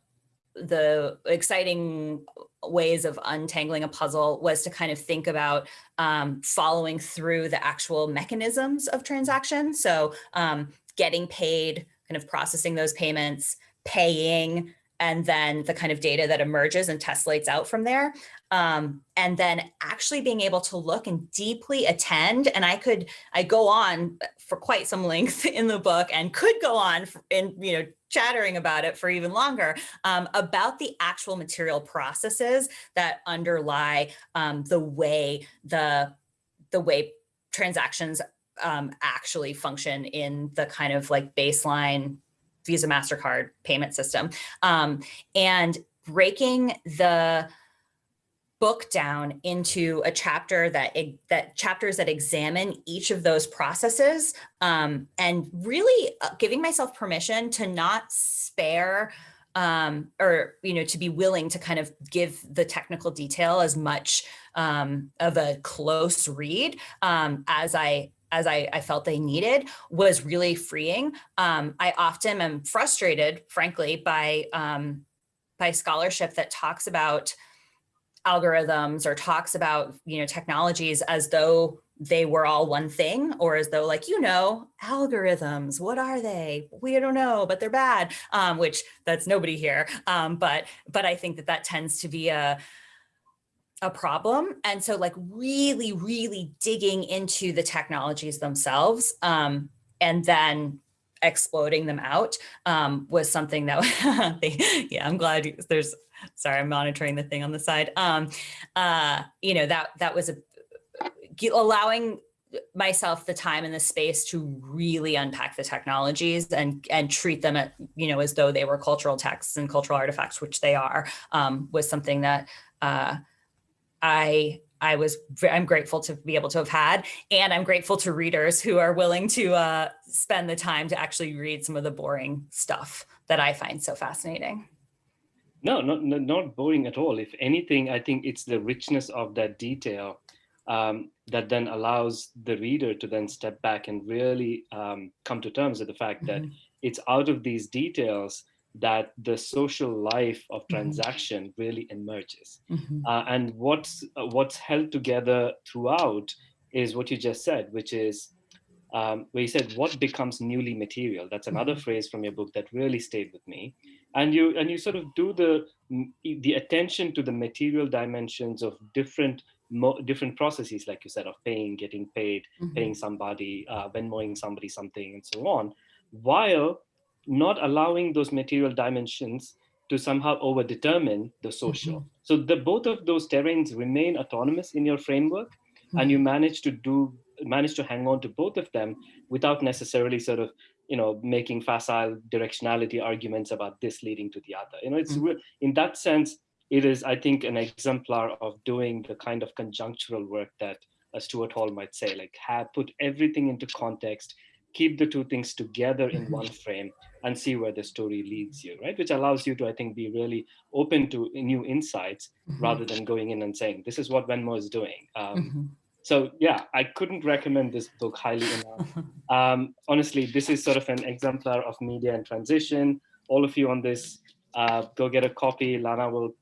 the exciting ways of untangling a puzzle was to kind of think about um, following through the actual mechanisms of transactions. So um, getting paid, kind of processing those payments, paying, and then the kind of data that emerges and tessellates out from there. Um, and then actually being able to look and deeply attend. And I could, I go on for quite some length in the book and could go on in, you know, chattering about it for even longer, um, about the actual material processes that underlie um, the way the, the way transactions um, actually function in the kind of like baseline Visa MasterCard payment system. Um, and breaking the book down into a chapter that that chapters that examine each of those processes um, and really uh, giving myself permission to not spare um, or you know to be willing to kind of give the technical detail as much um, of a close read um, as I as I, I, felt they needed was really freeing. Um, I often am frustrated, frankly, by, um, by scholarship that talks about algorithms or talks about, you know, technologies as though they were all one thing or as though like, you know, algorithms, what are they? We don't know, but they're bad, um, which that's nobody here. Um, but, but I think that that tends to be a, a problem. And so like really, really digging into the technologies themselves um, and then exploding them out um, was something that, they, yeah, I'm glad there's, sorry, I'm monitoring the thing on the side. Um, uh, you know, that, that was a, allowing myself the time and the space to really unpack the technologies and and treat them at you know as though they were cultural texts and cultural artifacts which they are um, was something that uh, I I was I'm grateful to be able to have had, and I'm grateful to readers who are willing to uh, spend the time to actually read some of the boring stuff that I find so fascinating. No, not not boring at all. If anything, I think it's the richness of that detail um, that then allows the reader to then step back and really um, come to terms with the fact mm -hmm. that it's out of these details that the social life of mm-hmm. transaction mm -hmm. really emerges. Mm -hmm. uh, and what's uh, what's held together throughout is what you just said, which is um, where you said what becomes newly material. That's another mm-hmm. phrase from your book that really stayed with me. And you and you sort of do the the attention to the material dimensions of different different processes, like you said, of paying, getting paid, mm -hmm. paying somebody, uh, Venmoing somebody something, and so on, while not allowing those material dimensions to somehow overdetermine the social. Mm -hmm. So the both of those terrains remain autonomous in your framework, mm -hmm. and you manage to do manage to hang on to both of them without necessarily sort of you know making facile directionality arguments about this leading to the other. You know, it's mm -hmm. in that sense it is, I think, an exemplar of doing the kind of conjunctural work that a Stuart Hall might say, like have put everything into context, keep the two things together in one mm-hmm. frame and see where the story leads you, right? Which allows you to, I think, be really open to new insights mm -hmm. rather than going in and saying, this is what Venmo is doing. Um, mm -hmm. So yeah, I couldn't recommend this book highly enough. Um, honestly, this is sort of an exemplar of media and transition. All of you on this, uh, go get a copy. Lana will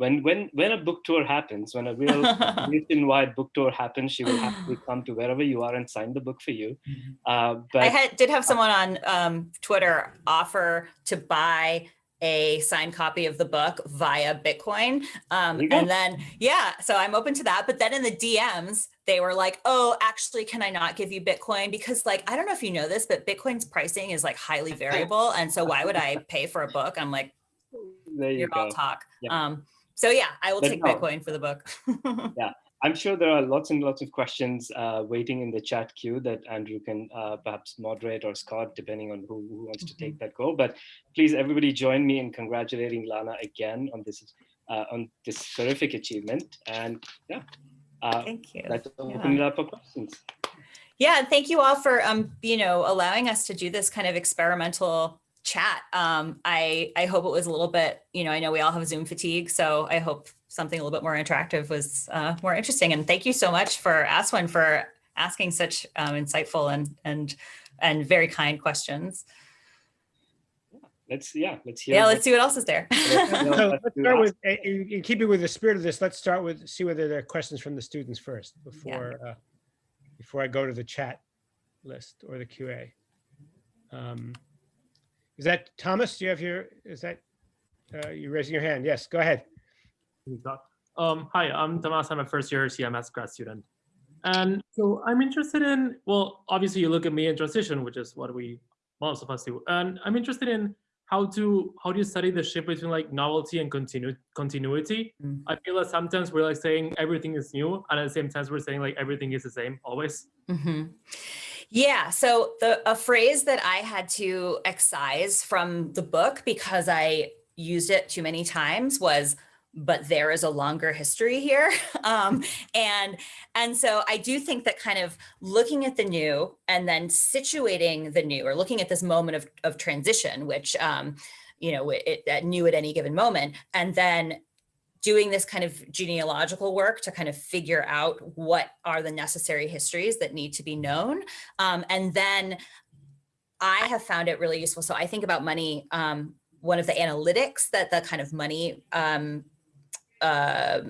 when when when a book tour happens, when a real nationwide book tour happens, she will have to come to wherever you are and sign the book for you. Mm-hmm. Uh, but I had, did have someone on um, Twitter offer to buy a signed copy of the book via Bitcoin. Um, and then, yeah, so I'm open to that. But then in the DMs, they were like, oh, actually, can I not give you Bitcoin? Because like, I don't know if you know this, but Bitcoin's pricing is like highly variable. And so why would I pay for a book? I'm like, there you are all talk. Yeah. Um, so yeah, I will take no. Bitcoin for the book. yeah, I'm sure there are lots and lots of questions uh, waiting in the chat queue that Andrew can uh, perhaps moderate or Scott, depending on who, who wants mm -hmm. to take mm-hmm. that go. But please, everybody join me in congratulating Lana again on this uh, on this terrific achievement. And yeah, uh, thank you. Let's open yeah. it up for questions. Yeah, thank you all for um, you know allowing us to do this kind of experimental chat. Um, I, I hope it was a little bit, you know, I know we all have Zoom fatigue, so I hope something a little bit more interactive was uh, more interesting. And thank you so much for Aswin for asking such um, insightful and, and, and very kind questions. Let's, yeah, let's hear. Yeah, let's see what else is there. so let's start with, in keeping with the spirit of this, let's start with, see whether there are questions from the students first before, yeah. uh, before I go to the chat list or the QA. Um, is that Thomas? Do you have your, is that, uh, you raising your hand? Yes, go ahead. Um, hi, I'm Thomas. I'm a first year CMS grad student. And so I'm interested in, well, obviously you look at me in transition, which is what we most of us do. And I'm interested in how to, how do you study the shift between like novelty and continu continuity? Mm. I feel that sometimes we're like saying everything is new and at the same time we're saying like everything is the same always. Mm -hmm. Yeah, so the a phrase that I had to excise from the book because I used it too many times was but there is a longer history here. Um, and, and so I do think that kind of looking at the new and then situating the new or looking at this moment of, of transition, which, um, you know, it, it new at any given moment, and then doing this kind of genealogical work to kind of figure out what are the necessary histories that need to be known. Um, and then I have found it really useful. So I think about money, um, one of the analytics that the kind of money um, uh,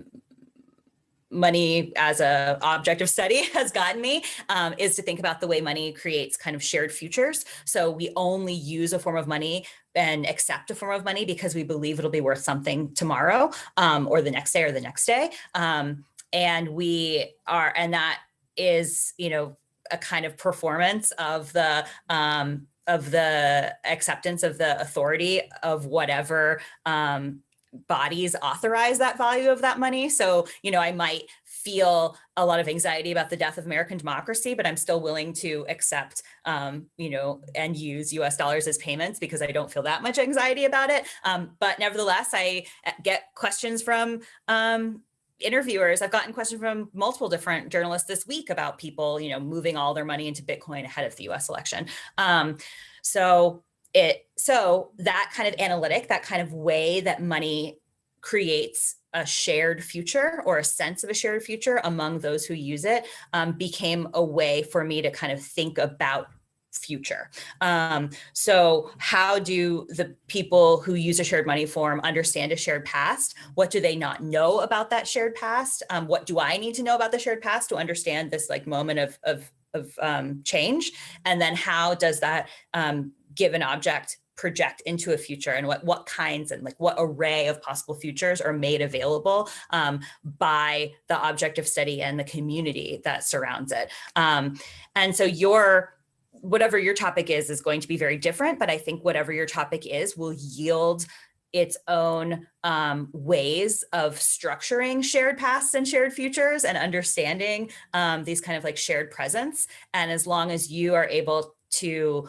money as a object of study has gotten me um, is to think about the way money creates kind of shared futures. So we only use a form of money and accept a form of money because we believe it'll be worth something tomorrow um, or the next day or the next day. Um, and we are, and that is, you know, a kind of performance of the um, of the acceptance of the authority of whatever um, bodies authorize that value of that money. So, you know, I might feel a lot of anxiety about the death of American democracy, but I'm still willing to accept, um, you know, and use US dollars as payments because I don't feel that much anxiety about it. Um, but nevertheless, I uh, get questions from um, interviewers. I've gotten questions from multiple different journalists this week about people, you know, moving all their money into Bitcoin ahead of the US election. Um, so it so that kind of analytic, that kind of way that money creates a shared future or a sense of a shared future among those who use it um, became a way for me to kind of think about future. Um, so how do the people who use a shared money form understand a shared past? What do they not know about that shared past? Um, what do I need to know about the shared past to understand this like moment of, of, of um, change? And then how does that um, give an object project into a future and what what kinds and like what array of possible futures are made available um, by the object of study and the community that surrounds it. Um, and so your whatever your topic is, is going to be very different, but I think whatever your topic is will yield its own um, ways of structuring shared pasts and shared futures and understanding um, these kind of like shared presence. And as long as you are able to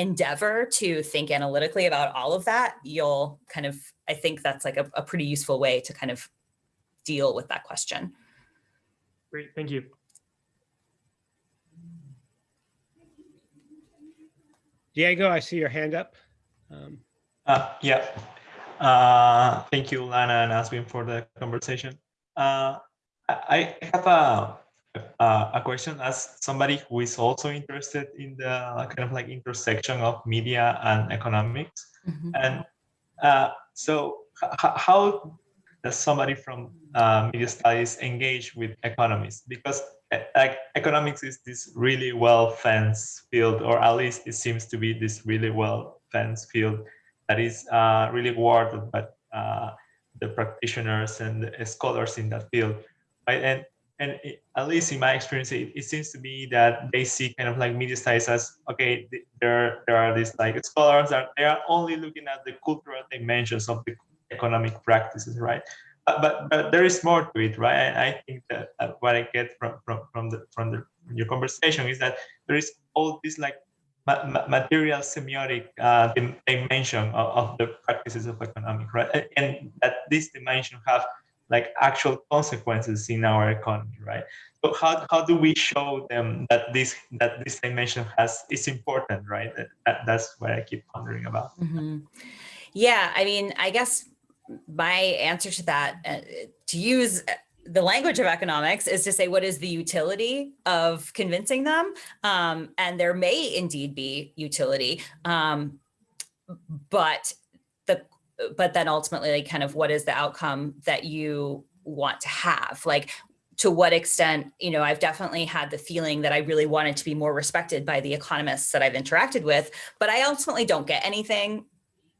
endeavor to think analytically about all of that, you'll kind of, I think that's like a, a pretty useful way to kind of deal with that question. Great, thank you. Diego, I see your hand up. Um, uh, yeah. Uh, thank you, Lana and Aswin, for the conversation. Uh, I have a, a question as somebody who is also interested in the kind of like intersection of media and economics. Mm -hmm. And uh, so how does somebody from uh, media studies engage with economists? Because like economics is this really well fenced field, or at least it seems to be this really well fenced field that is uh, really guarded by uh, the practitioners and the scholars in that field. Right? And and it, at least in my experience, it, it, seems to me that they see kind of like media studies as okay, there there are these like scholars that they are only looking at the cultural dimensions of the economic practices, right? but, but there is more to it, right? And I think that uh, what I get from from from the from the your conversation is that there is all this like ma material semiotic uh, dimension of, of, the practices of economic, right? And that this dimension have like actual consequences in our economy, right? So how, how do we show them that this that this dimension has is important, right? That, that's what I keep wondering about. Mm -hmm. Yeah, I mean, I guess my answer to that, uh, to use uh, the language of economics is to say what is the utility of convincing them um, and there may indeed be utility um, but the but then ultimately like kind of what is the outcome that you want to have like to what extent you know i've definitely had the feeling that i really wanted to be more respected by the economists that i've interacted with but i ultimately don't get anything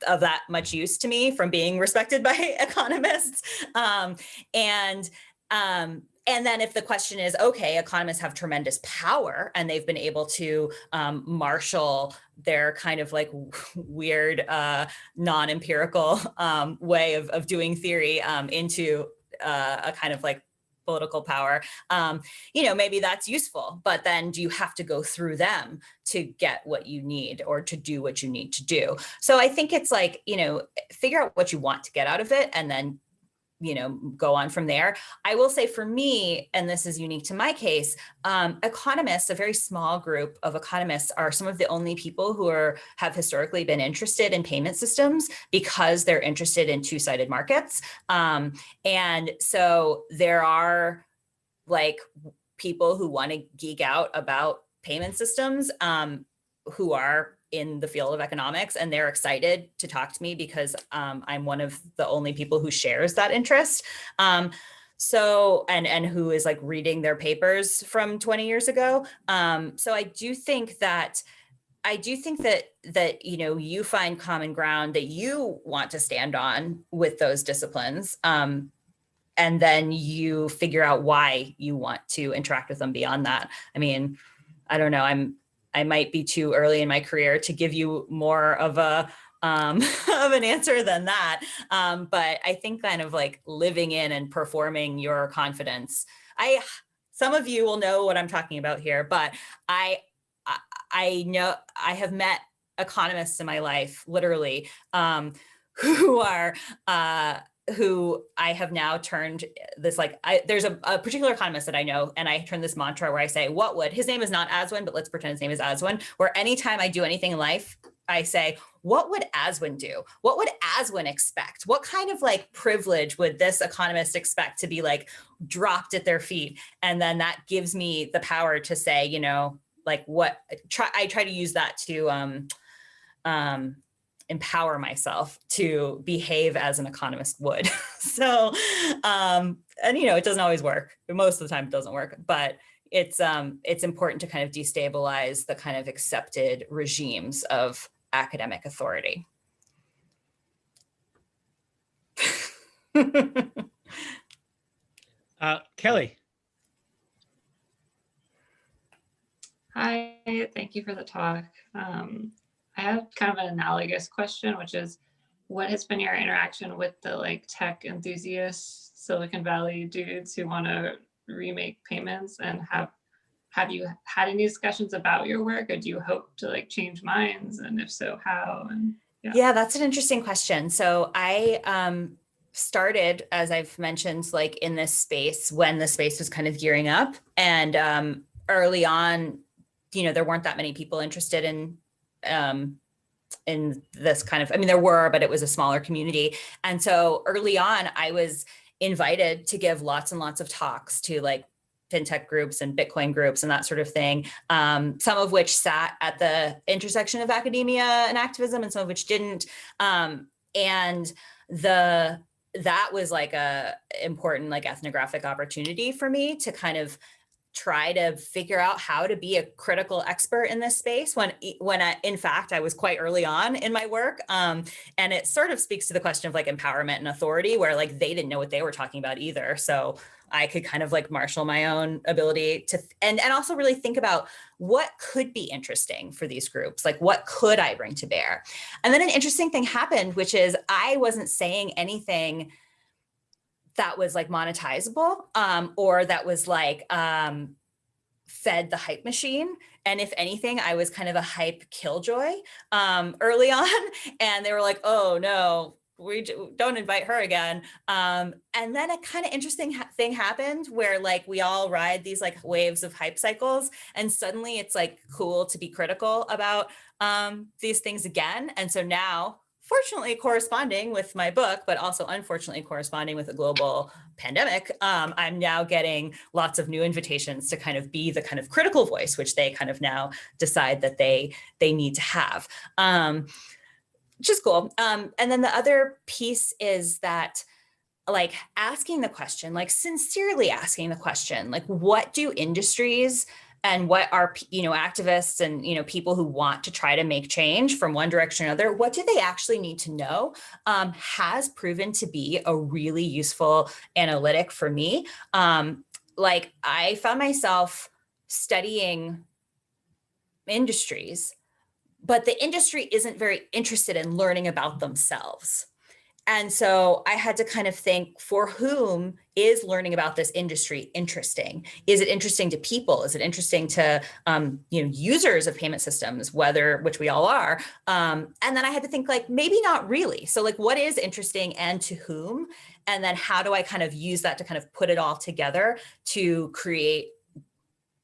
of that much use to me from being respected by economists. Um, and um, and then if the question is, okay, economists have tremendous power and they've been able to um, marshal their kind of like weird uh, non-empirical um, way of, of doing theory um, into uh, a kind of like political power, um, you know, maybe that's useful, but then do you have to go through them to get what you need or to do what you need to do? So I think it's like, you know, figure out what you want to get out of it and then you know, go on from there. I will say for me, and this is unique to my case, um, economists, a very small group of economists are some of the only people who are have historically been interested in payment systems because they're interested in two-sided markets. Um, and so there are like people who want to geek out about payment systems um, who are in the field of economics and they're excited to talk to me because um, I'm one of the only people who shares that interest. Um, so, and, and who is like reading their papers from 20 years ago. Um, so I do think that I do think that that you know you find common ground that you want to stand on with those disciplines um, and then you figure out why you want to interact with them beyond that. I mean, I don't know. I'm I might be too early in my career to give you more of a um, of an answer than that. Um, but I think kind of like living in and performing your confidence. I, some of you will know what I'm talking about here, but I, I, I know I have met economists in my life, literally, um, who are uh, who I have now turned this like, I, there's a, a, particular economist that I know, and I turn this mantra where I say, what would, his name is not Aswin, but let's pretend his name is Aswin, where anytime I do anything in life, I say, what would Aswin do? What would Aswin expect? What kind of like privilege would this economist expect to be like dropped at their feet? And then that gives me the power to say, you know, like what try I try to use that to um, um, empower myself to behave as an economist would. so, um, and you know, it doesn't always work. Most of the time it doesn't work, but it's um, it's important to kind of destabilize the kind of accepted regimes of academic authority. uh, Kelly. Hi, thank you for the talk. Um, I have kind of an analogous question, which is what has been your interaction with the like tech enthusiasts, Silicon Valley dudes who want to remake payments? And have have you had any discussions about your work or do you hope to like change minds? And if so how? And yeah, yeah that's an interesting question. So i um started as i've mentioned like in this space when the space was kind of gearing up. And um early on you know there weren't that many people interested in um in this kind of i mean there were but it was a smaller community and so early on i was invited to give lots and lots of talks to like fintech groups and Bitcoin groups and that sort of thing, um, some of which sat at the intersection of academia and activism and some of which didn't. Um, and the that was like a important like ethnographic opportunity for me to kind of try to figure out how to be a critical expert in this space when when I, in fact I was quite early on in my work um, and it sort of speaks to the question of like empowerment and authority where like they didn't know what they were talking about either. So I could kind of like marshal my own ability to and and also really think about what could be interesting for these groups like what could I bring to bear? And then an interesting thing happened which is I wasn't saying anything that was like monetizable um, or that was like um, fed the hype machine. And if anything, I was kind of a hype killjoy um, early on. And they were like, oh no, we don't invite her again. Um, and then a kind of interesting ha thing happened where like we all ride these like waves of hype cycles and suddenly it's like cool to be critical about um, these things again. And so now fortunately corresponding with my book, but also unfortunately corresponding with a global pandemic, um, I'm now getting lots of new invitations to kind of be the kind of critical voice, which they kind of now decide that they, they need to have. Um, which is cool. Um, and then the other piece is that like asking the question, like sincerely asking the question, like what do industries and what are you know activists and you know people who want to try to make change from one direction or another what do they actually need to know um, has proven to be a really useful analytic for me. Um, like i found myself studying industries but the industry isn't very interested in learning about themselves and so I had to kind of think for whom is learning about this industry interesting? Is it interesting to people? Is it interesting to um, you know users of payment systems, whether which we all are? Um, and then I had to think like maybe not really. So like what is interesting and to whom? And then how do I kind of use that to kind of put it all together to create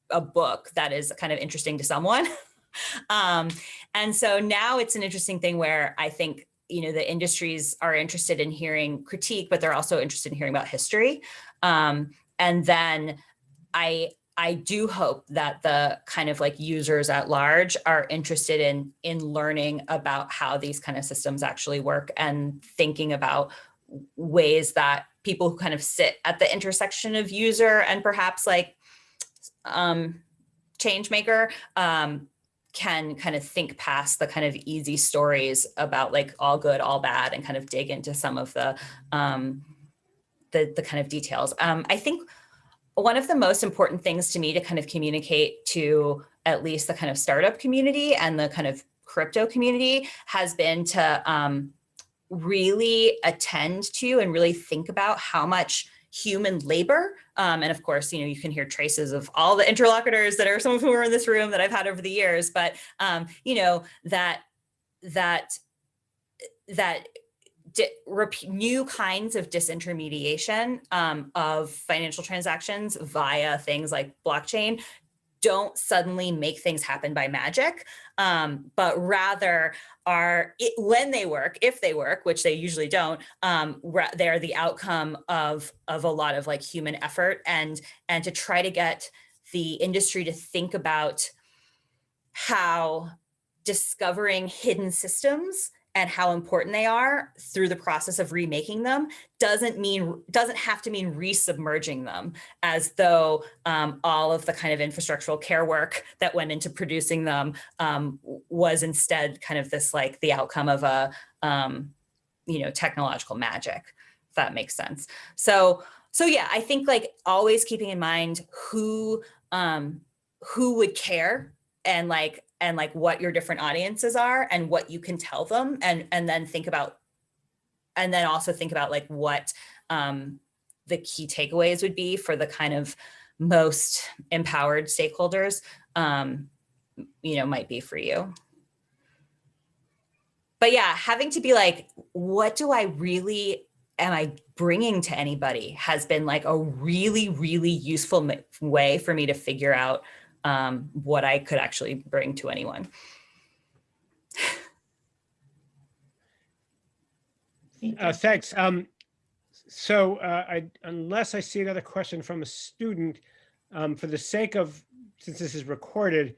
a book that is kind of interesting to someone? um, and so now it's an interesting thing where I think you know, the industries are interested in hearing critique, but they're also interested in hearing about history. Um, and then I, I do hope that the kind of like users at large are interested in, in learning about how these kind of systems actually work and thinking about ways that people who kind of sit at the intersection of user and perhaps like um, change maker um, can kind of think past the kind of easy stories about like all good, all bad, and kind of dig into some of the um, the, the kind of details. Um, I think one of the most important things to me to kind of communicate to at least the kind of startup community and the kind of crypto community has been to um, really attend to and really think about how much human labor. Um, and of course, you know, you can hear traces of all the interlocutors that are some of whom are in this room that I've had over the years, but, um, you know, that, that, that new kinds of disintermediation um, of financial transactions via things like blockchain don't suddenly make things happen by magic, um, but rather are, it, when they work, if they work, which they usually don't, um, they're the outcome of, of a lot of like human effort. And, and to try to get the industry to think about how discovering hidden systems and how important they are through the process of remaking them doesn't mean doesn't have to mean resubmerging them as though um, all of the kind of infrastructural care work that went into producing them um, was instead kind of this like the outcome of a um, you know technological magic if that makes sense. So so yeah i think like always keeping in mind who um who would care and like and like what your different audiences are and what you can tell them and and then think about and then also think about like what um, the key takeaways would be for the kind of most empowered stakeholders um, you know might be for you. But yeah having to be like what do i really am i bringing to anybody has been like a really really useful way for me to figure out um, what I could actually bring to anyone. Uh, thanks. Um, so uh, I, unless I see another question from a student, um, for the sake of, since this is recorded,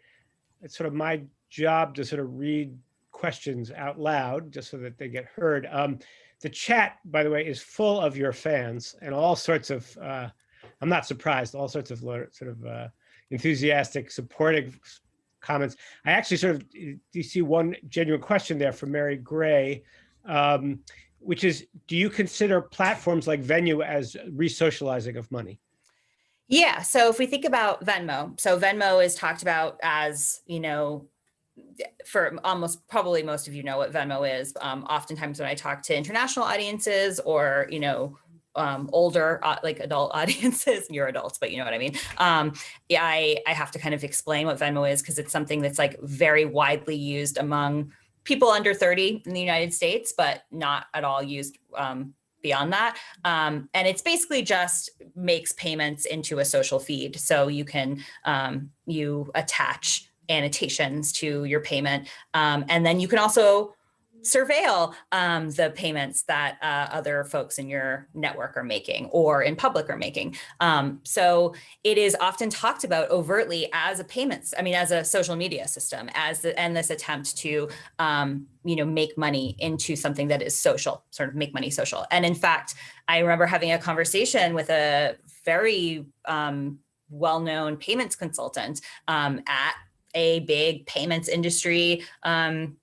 it's sort of my job to sort of read questions out loud just so that they get heard. Um, the chat, by the way, is full of your fans and all sorts of, uh, I'm not surprised, all sorts of sort of uh, enthusiastic, supportive comments. I actually sort of, do see one genuine question there from Mary Gray, um, which is, do you consider platforms like Venmo as re-socializing of money? Yeah, so if we think about Venmo, so Venmo is talked about as, you know, for almost probably most of you know what Venmo is. Um, oftentimes when I talk to international audiences or, you know, um, older, uh, like adult audiences, you're adults, but you know what I mean? Um, yeah, I, I have to kind of explain what Venmo is because it's something that's like very widely used among people under 30 in the United States, but not at all used um, beyond that. Um, and it's basically just makes payments into a social feed. So you can, um, you attach annotations to your payment. Um, and then you can also surveil um, the payments that uh, other folks in your network are making or in public are making. Um, so it is often talked about overtly as a payments, I mean, as a social media system, as the, and this attempt to, um, you know, make money into something that is social, sort of make money social. And in fact, I remember having a conversation with a very um, well-known payments consultant um, at a big payments industry um,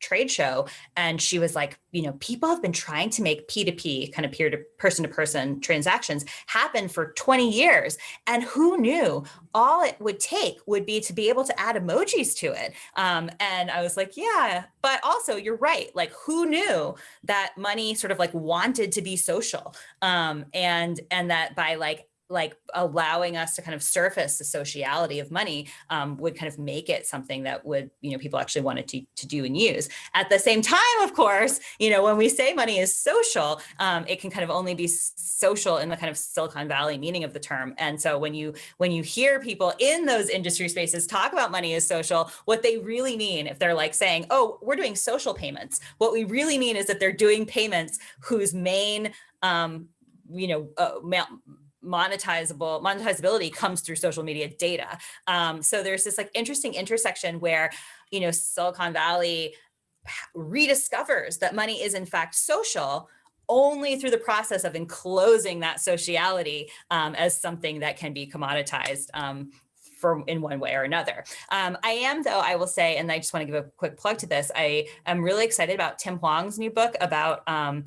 trade show and she was like you know people have been trying to make p2p kind of peer to person to person transactions happen for 20 years and who knew all it would take would be to be able to add emojis to it. Um, and i was like yeah. But also you're right like who knew that money sort of like wanted to be social? Um, and and that by like like allowing us to kind of surface the sociality of money um, would kind of make it something that would, you know, people actually wanted to, to do and use. At the same time, of course, you know, when we say money is social, um, it can kind of only be social in the kind of Silicon Valley meaning of the term. And so when you when you hear people in those industry spaces talk about money as social, what they really mean, if they're like saying, oh, we're doing social payments, what we really mean is that they're doing payments whose main um, you know, uh, monetizable monetizability comes through social media data. Um, so there's this like interesting intersection where, you know, Silicon Valley rediscovers that money is in fact social only through the process of enclosing that sociality um, as something that can be commoditized um, for in one way or another. Um, I am though, I will say, and I just want to give a quick plug to this. I am really excited about Tim Hwang's new book about, um,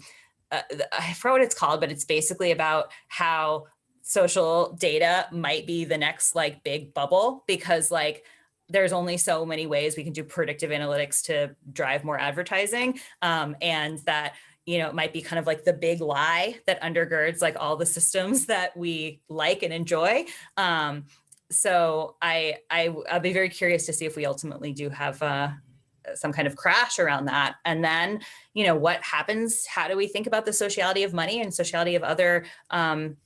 uh, I forget what it's called, but it's basically about how social data might be the next like big bubble because like there's only so many ways we can do predictive analytics to drive more advertising um, and that you know it might be kind of like the big lie that undergirds like all the systems that we like and enjoy. Um, so I, I i'll be very curious to see if we ultimately do have uh, some kind of crash around that. And then you know what happens? How do we think about the sociality of money and sociality of other um,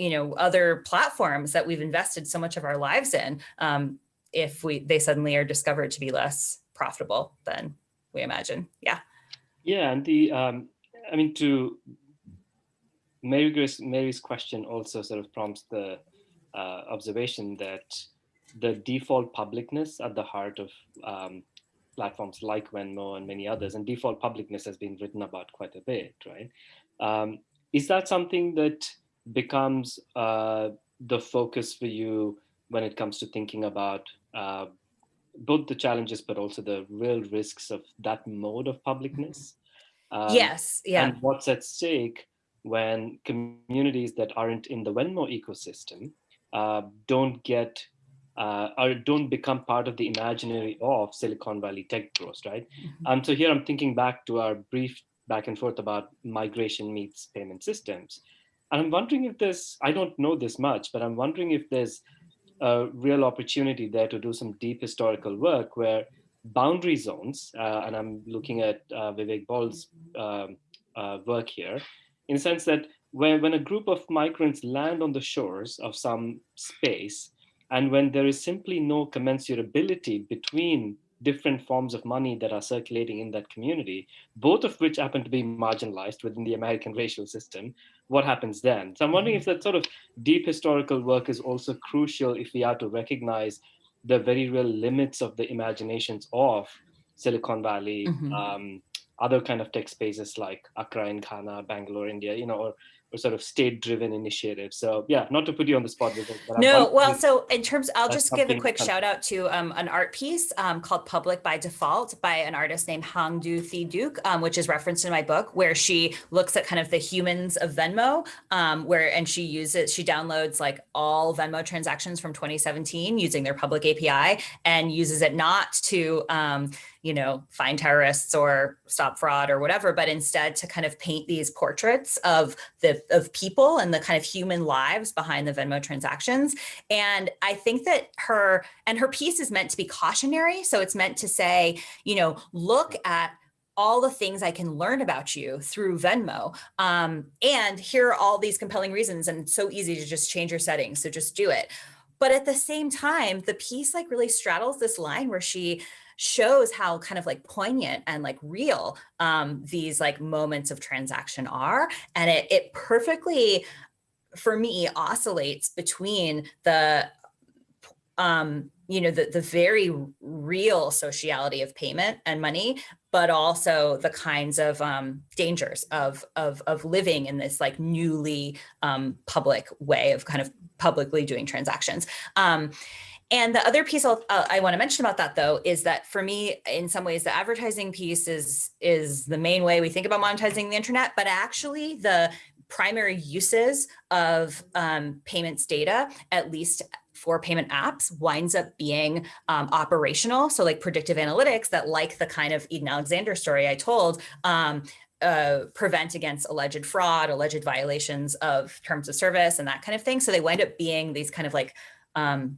you know, other platforms that we've invested so much of our lives in, um, if we they suddenly are discovered to be less profitable than we imagine. Yeah. Yeah, and the um, I mean to Mary Grace, Mary's question also sort of prompts the uh, observation that the default publicness at the heart of um, platforms like Venmo and many others, and default publicness has been written about quite a bit, right? Um, is that something that becomes uh, the focus for you when it comes to thinking about uh, both the challenges, but also the real risks of that mode of publicness? Um, yes, yeah. And what's at stake when communities that aren't in the Venmo ecosystem uh, don't get uh, or don't become part of the imaginary of Silicon Valley tech bros, right? Mm -hmm. Um, so here I'm thinking back to our brief back and forth about migration meets payment systems. And I'm wondering if there's, I don't know this much, but I'm wondering if there's a real opportunity there to do some deep historical work where boundary zones, uh, and I'm looking at uh, Vivek Bald's um, uh, work here, in the sense that when, when a group of migrants land on the shores of some space, and when there is simply no commensurability between different forms of money that are circulating in that community, both of which happen to be marginalized within the American racial system, what happens then? So I'm wondering if that sort of deep historical work is also crucial if we are to recognize the very real limits of the imaginations of Silicon Valley, mm -hmm. um, other kind of tech spaces like Accra in Ghana, Bangalore, India, you know, or or sort of state-driven initiatives. So yeah, not to put you on the spot. But no, well, so in terms, I'll just give a quick shout out to um, an art piece um, called Public by Default by an artist named Hang Do Thi Duc, um, which is referenced in my book, where she looks at kind of the humans of Venmo, um, where and she uses, she downloads like all Venmo transactions from 2017 using their public API and uses it not to um, you know, find terrorists or stop fraud or whatever, but instead to kind of paint these portraits of the of people and the kind of human lives behind the Venmo transactions. And I think that her and her piece is meant to be cautionary. So it's meant to say, you know, look at all the things I can learn about you through Venmo. Um, and here are all these compelling reasons and it's so easy to just change your settings. So just do it. But at the same time, the piece like really straddles this line where she shows how kind of like poignant and like real um, these like moments of transaction are. And it, it perfectly, for me, oscillates between the um, you know, the, the very real sociality of payment and money, but also the kinds of um, dangers of, of, of living in this like newly um, public way of kind of publicly doing transactions. Um, and the other piece I'll, uh, I want to mention about that, though, is that for me, in some ways, the advertising piece is, is the main way we think about monetizing the internet, but actually the primary uses of um, payments data, at least for payment apps winds up being um, operational. So like predictive analytics that like the kind of Eden Alexander story I told, um, uh, prevent against alleged fraud, alleged violations of terms of service and that kind of thing. So they wind up being these kind of like um,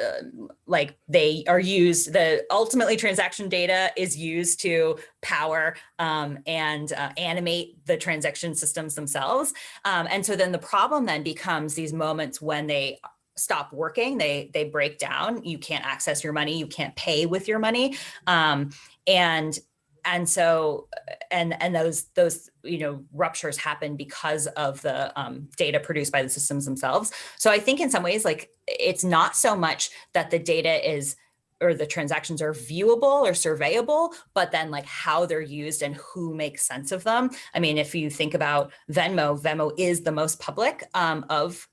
uh, like they are used, the ultimately transaction data is used to power um, and uh, animate the transaction systems themselves. Um, and so then the problem then becomes these moments when they stop working, they, they break down, you can't access your money, you can't pay with your money. Um, and and so and and those those you know ruptures happen because of the um, data produced by the systems themselves so i think in some ways like it's not so much that the data is or the transactions are viewable or surveyable, but then like how they're used and who makes sense of them. I mean, if you think about Venmo, Venmo is the most public um, of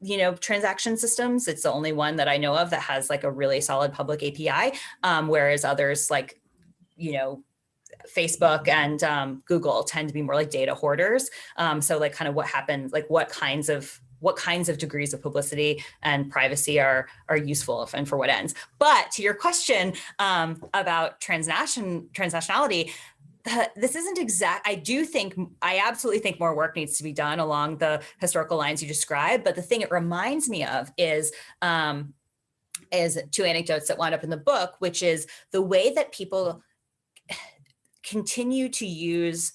you know, transaction systems. It's the only one that I know of that has like a really solid public API, um, whereas others like, you know, Facebook and um, Google tend to be more like data hoarders. Um, so like kind of what happens, like what kinds of what kinds of degrees of publicity and privacy are are useful and for what ends. But to your question um, about transnation transnationality, this isn't exact. I do think, I absolutely think more work needs to be done along the historical lines you described. But the thing it reminds me of is, um, is two anecdotes that wound up in the book, which is the way that people continue to use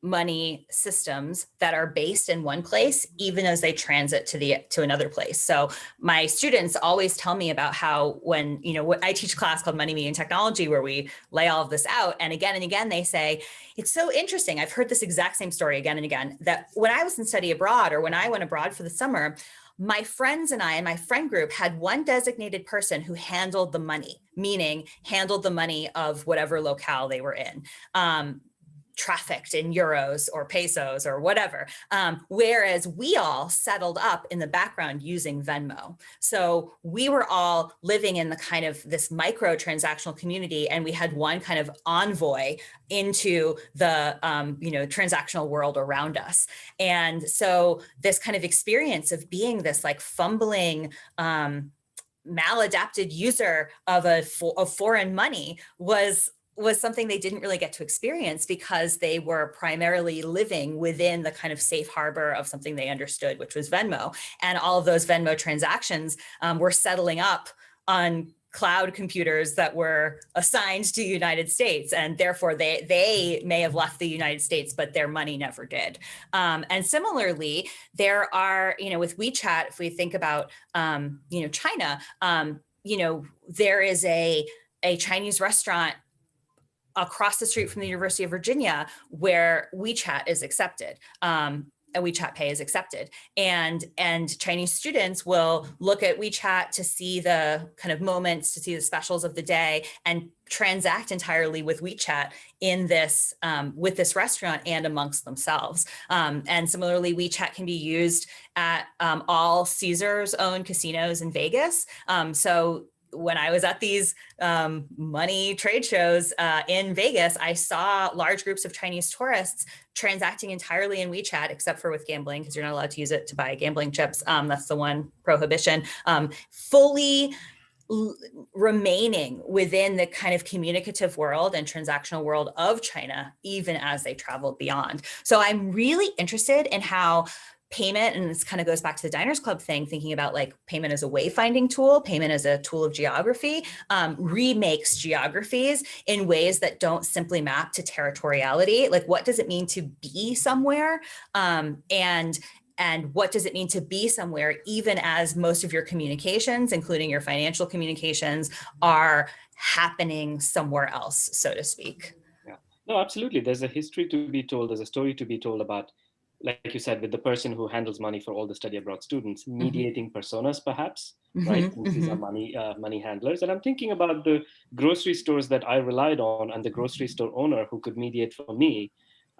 money systems that are based in one place even as they transit to the to another place. So my students always tell me about how when you know what i teach class called money media and technology where we lay all of this out and again and again they say it's so interesting. I've heard this exact same story again and again that when i was in study abroad or when i went abroad for the summer my friends and I and my friend group had one designated person who handled the money, meaning handled the money of whatever locale they were in. Um, trafficked in euros or pesos or whatever. Um, whereas we all settled up in the background using Venmo. So we were all living in the kind of this micro transactional community and we had one kind of envoy into the um, you know transactional world around us. And so this kind of experience of being this like fumbling um, maladapted user of a of foreign money was was something they didn't really get to experience because they were primarily living within the kind of safe harbor of something they understood, which was Venmo. And all of those Venmo transactions um, were settling up on cloud computers that were assigned to United States and therefore they they may have left the United States but their money never did um, and similarly there are you know with WeChat if we think about um, you know China um, you know there is a a Chinese restaurant across the street from the University of Virginia where WeChat is accepted. Um, and WeChat Pay is accepted. And, and Chinese students will look at WeChat to see the kind of moments, to see the specials of the day and transact entirely with WeChat in this, um, with this restaurant and amongst themselves. Um, and similarly, WeChat can be used at um, all Caesars owned casinos in Vegas. Um, so when I was at these um, money trade shows uh, in Vegas, I saw large groups of Chinese tourists transacting entirely in WeChat, except for with gambling, because you're not allowed to use it to buy gambling chips. Um, that's the one prohibition. Um, fully remaining within the kind of communicative world and transactional world of China, even as they traveled beyond. So I'm really interested in how payment, and this kind of goes back to the Diners Club thing, thinking about like payment as a wayfinding tool, payment as a tool of geography, um, remakes geographies in ways that don't simply map to territoriality. Like what does it mean to be somewhere? Um, and and what does it mean to be somewhere, even as most of your communications, including your financial communications, are happening somewhere else, so to speak. Yeah, no, absolutely. There's a history to be told. There's a story to be told about like you said, with the person who handles money for all the study abroad students, mm-hmm. mediating mm -hmm. personas, perhaps, mm -hmm, right? Mm -hmm. These are mm-hmm. money uh, money handlers, and I'm thinking about the grocery stores that I relied on, and the grocery store owner who could mediate for me,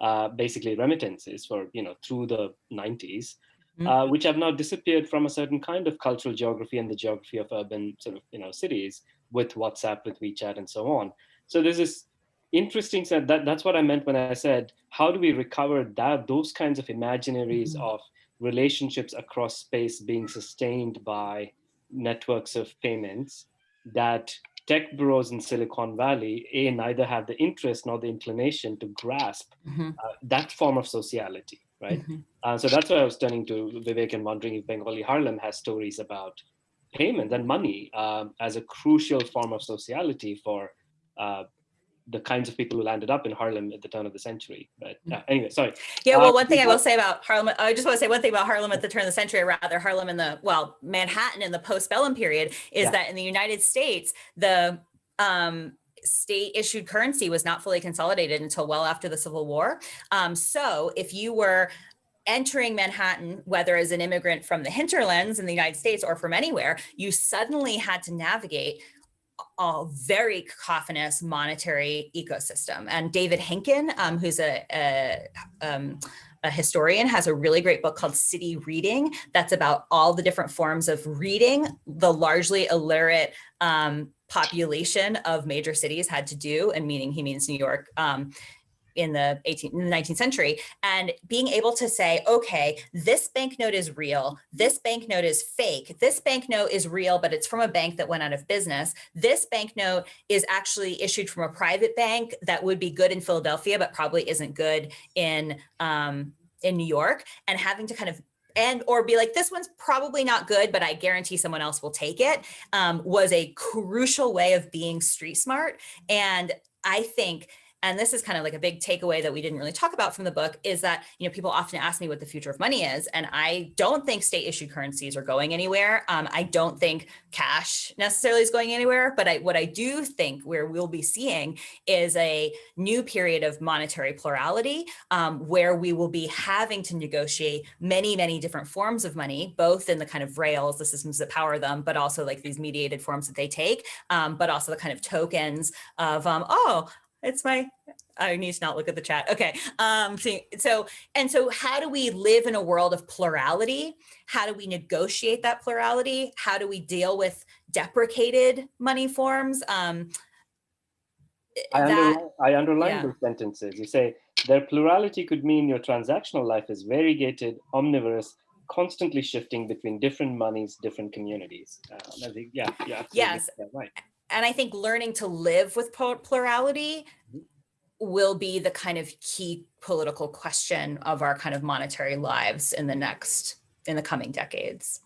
uh, basically remittances for you know through the 90s, mm-hmm. uh, which have now disappeared from a certain kind of cultural geography and the geography of urban sort of you know cities with WhatsApp, with WeChat, and so on. So there's this interesting said that that's what I meant when I said, how do we recover that those kinds of imaginaries mm -hmm. of relationships across space being sustained by networks of payments that tech bureaus in Silicon Valley, A, neither have the interest nor the inclination to grasp mm -hmm. uh, that form of sociality, right? Mm -hmm. uh, so that's why I was turning to Vivek and wondering if Bengali Harlem has stories about payment and money um, as a crucial form of sociality for uh, the kinds of people who landed up in Harlem at the turn of the century. But uh, anyway, sorry. Yeah, well, uh, one thing I will say about Harlem, I just want to say one thing about Harlem at the turn of the century, or rather Harlem in the, well, Manhattan in the postbellum period, is yeah. that in the United States, the um, state issued currency was not fully consolidated until well after the Civil War. Um, so if you were entering Manhattan, whether as an immigrant from the hinterlands in the United States or from anywhere, you suddenly had to navigate a very cacophonous monetary ecosystem. And David Henkin, um, who's a, a, um, a, historian, has a really great book called City Reading that's about all the different forms of reading the largely illiterate um, population of major cities had to do, and meaning he means New York, um, in the 18th, 19th century and being able to say, okay, this banknote is real, this banknote is fake, this banknote is real, but it's from a bank that went out of business. This banknote is actually issued from a private bank that would be good in Philadelphia, but probably isn't good in, um, in New York and having to kind of and or be like, this one's probably not good, but I guarantee someone else will take it, um, was a crucial way of being street smart. And I think and this is kind of like a big takeaway that we didn't really talk about from the book, is that, you know, people often ask me what the future of money is. And I don't think state issued currencies are going anywhere. Um, I don't think cash necessarily is going anywhere, but I, what I do think where we'll be seeing is a new period of monetary plurality um, where we will be having to negotiate many, many different forms of money, both in the kind of rails, the systems that power them, but also like these mediated forms that they take, um, but also the kind of tokens of, um, oh, it's my I need to not look at the chat. Okay. Um, so, so, and so how do we live in a world of plurality? How do we negotiate that plurality? How do we deal with deprecated money forms? Um, I, that, underline, I underline yeah. those sentences. You say their plurality could mean your transactional life is variegated, omnivorous, constantly shifting between different monies, different communities. Um, I think, yeah, yeah, Yes. right. And I think learning to live with plurality Mhm. will be the kind of key political question of our kind of monetary lives in the next, in the coming decades.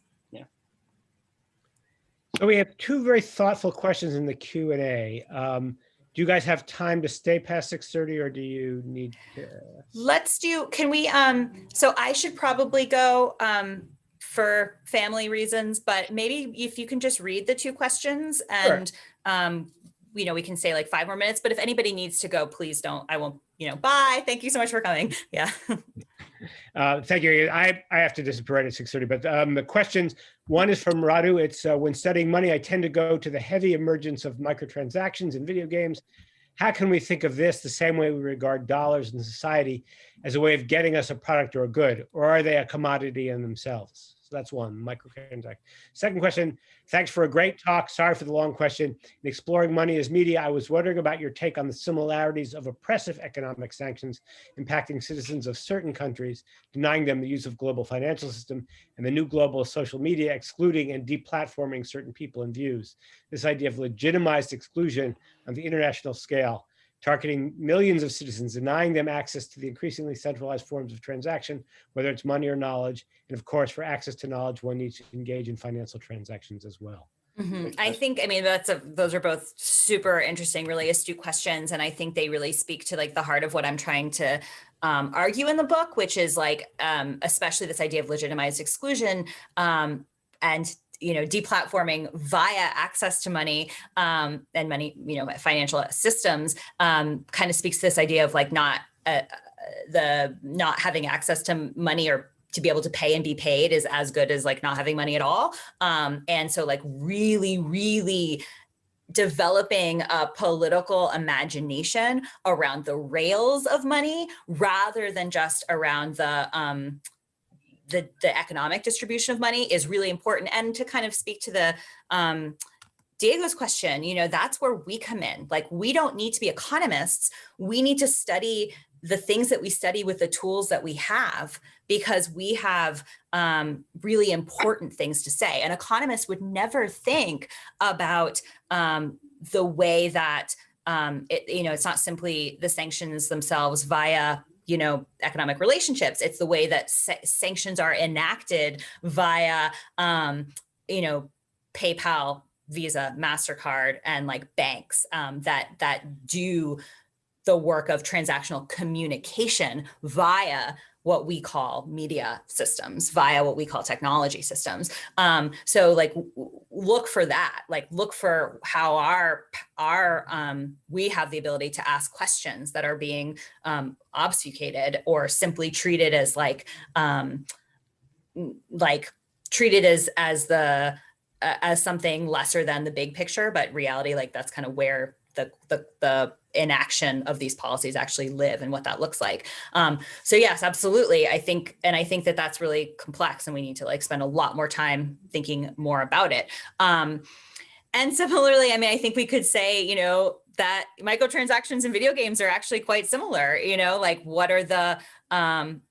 So we have two very thoughtful questions in the Q and A. Um, do you guys have time to stay past six thirty, or do you need? To... Let's do, can we, um, so I should probably go, um, for family reasons, but maybe if you can just read the two questions and Sure. Um, you know, we can say like five more minutes, but if anybody needs to go, please don't, I won't, you know, bye. Thank you so much for coming. Yeah. Uh, thank you. I, I have to disappear right at six thirty, but um, the questions, one is from Radu. It's uh, when studying money, I tend to go to the heavy emergence of microtransactions in video games. How can we think of this the same way we regard dollars in society as a way of getting us a product or a good, or are they a commodity in themselves? So that's one, microtransaction. Second question, thanks for a great talk. Sorry for the long question. In exploring money as media, I was wondering about your take on the similarities of oppressive economic sanctions impacting citizens of certain countries, denying them the use of global financial system, and the new global social media excluding and deplatforming certain people and views. This idea of legitimized exclusion on the international scale, targeting millions of citizens, denying them access to the increasingly centralized forms of transaction, whether it's money or knowledge. And of course, for access to knowledge, one needs to engage in financial transactions as well. Mhm. I think, I mean, that's a, those are both super interesting, really astute questions. And I think they really speak to like the heart of what I'm trying to um, argue in the book, which is like, um, especially this idea of legitimized exclusion um, and you know, deplatforming via access to money um, and money, you know, financial systems um, kind of speaks to this idea of like not uh, the not having access to money or to be able to pay and be paid is as good as like not having money at all. Um, and so like really, really developing a political imagination around the rails of money rather than just around the um, the, the economic distribution of money is really important. And to kind of speak to the um, Diego's question, you know, that's where we come in. Like, we don't need to be economists. We need to study the things that we study with the tools that we have because we have um, really important things to say. An economist would never think about um, the way that, um, it, you know, it's not simply the sanctions themselves via you know, economic relationships. It's the way that sa sanctions are enacted via, um, you know, PayPal, Visa, MasterCard, and like banks um, that that do the work of transactional communication via what we call media systems via what we call technology systems. Um, so like look for that, like look for how our, our um, we have the ability to ask questions that are being um, obfuscated or simply treated as like, um, like treated as, as the, as something lesser than the big picture, but reality, like that's kind of where the, the, the inaction of these policies actually live and what that looks like. Um, so yes, absolutely. I think, and I think that that's really complex and we need to like spend a lot more time thinking more about it. Um, and similarly, I mean, I think we could say, you know, that microtransactions in video games are actually quite similar, you know, like what are the, um,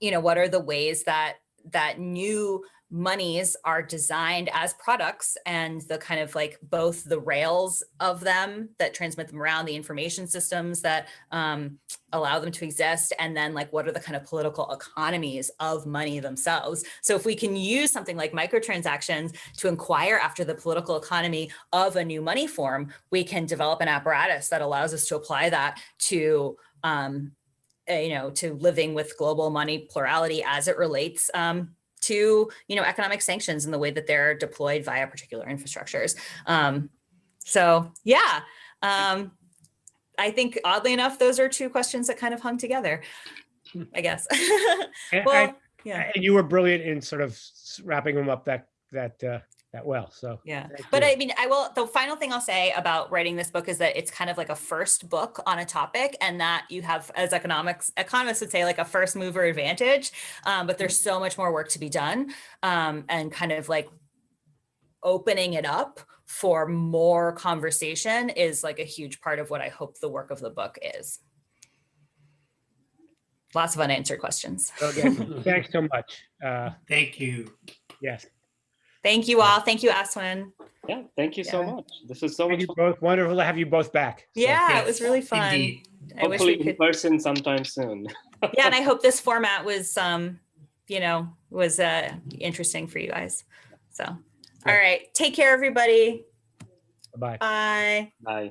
you know, what are the ways that that new monies are designed as products and the kind of like both the rails of them that transmit them around the information systems that um, allow them to exist and then like what are the kind of political economies of money themselves. So if we can use something like microtransactions to inquire after the political economy of a new money form we can develop an apparatus that allows us to apply that to um, uh, you know to living with global money plurality as it relates um, to you know economic sanctions in the way that they're deployed via particular infrastructures um, so yeah um, I think oddly enough, those are two questions that kind of hung together, I guess. And well, I- yeah, And you were brilliant in sort of wrapping them up that, that, uh, that well, so. yeah. But you. I mean, I will, the final thing I'll say about writing this book is that it's kind of like a first book on a topic and that you have, as economics, economists would say like a first mover advantage. Um, but there's so much more work to be done um, and kind of like opening it up for more conversation is like a huge part of what I hope the work of the book is. Lots of unanswered questions. So again, Thanks so much. Uh, Thank you. yes. Thank you all. Thank you, Aswin. Yeah, thank you so much. This is so Thank much you fun. both. Wonderful to have you both back. So, Yeah, it was really fun. Indeed. I wish Hopefully we in could. person sometime soon. Yeah, and I hope this format was, um, you know, was uh, interesting for you guys. So, all Great. right, take care, everybody. Bye. Bye. Bye.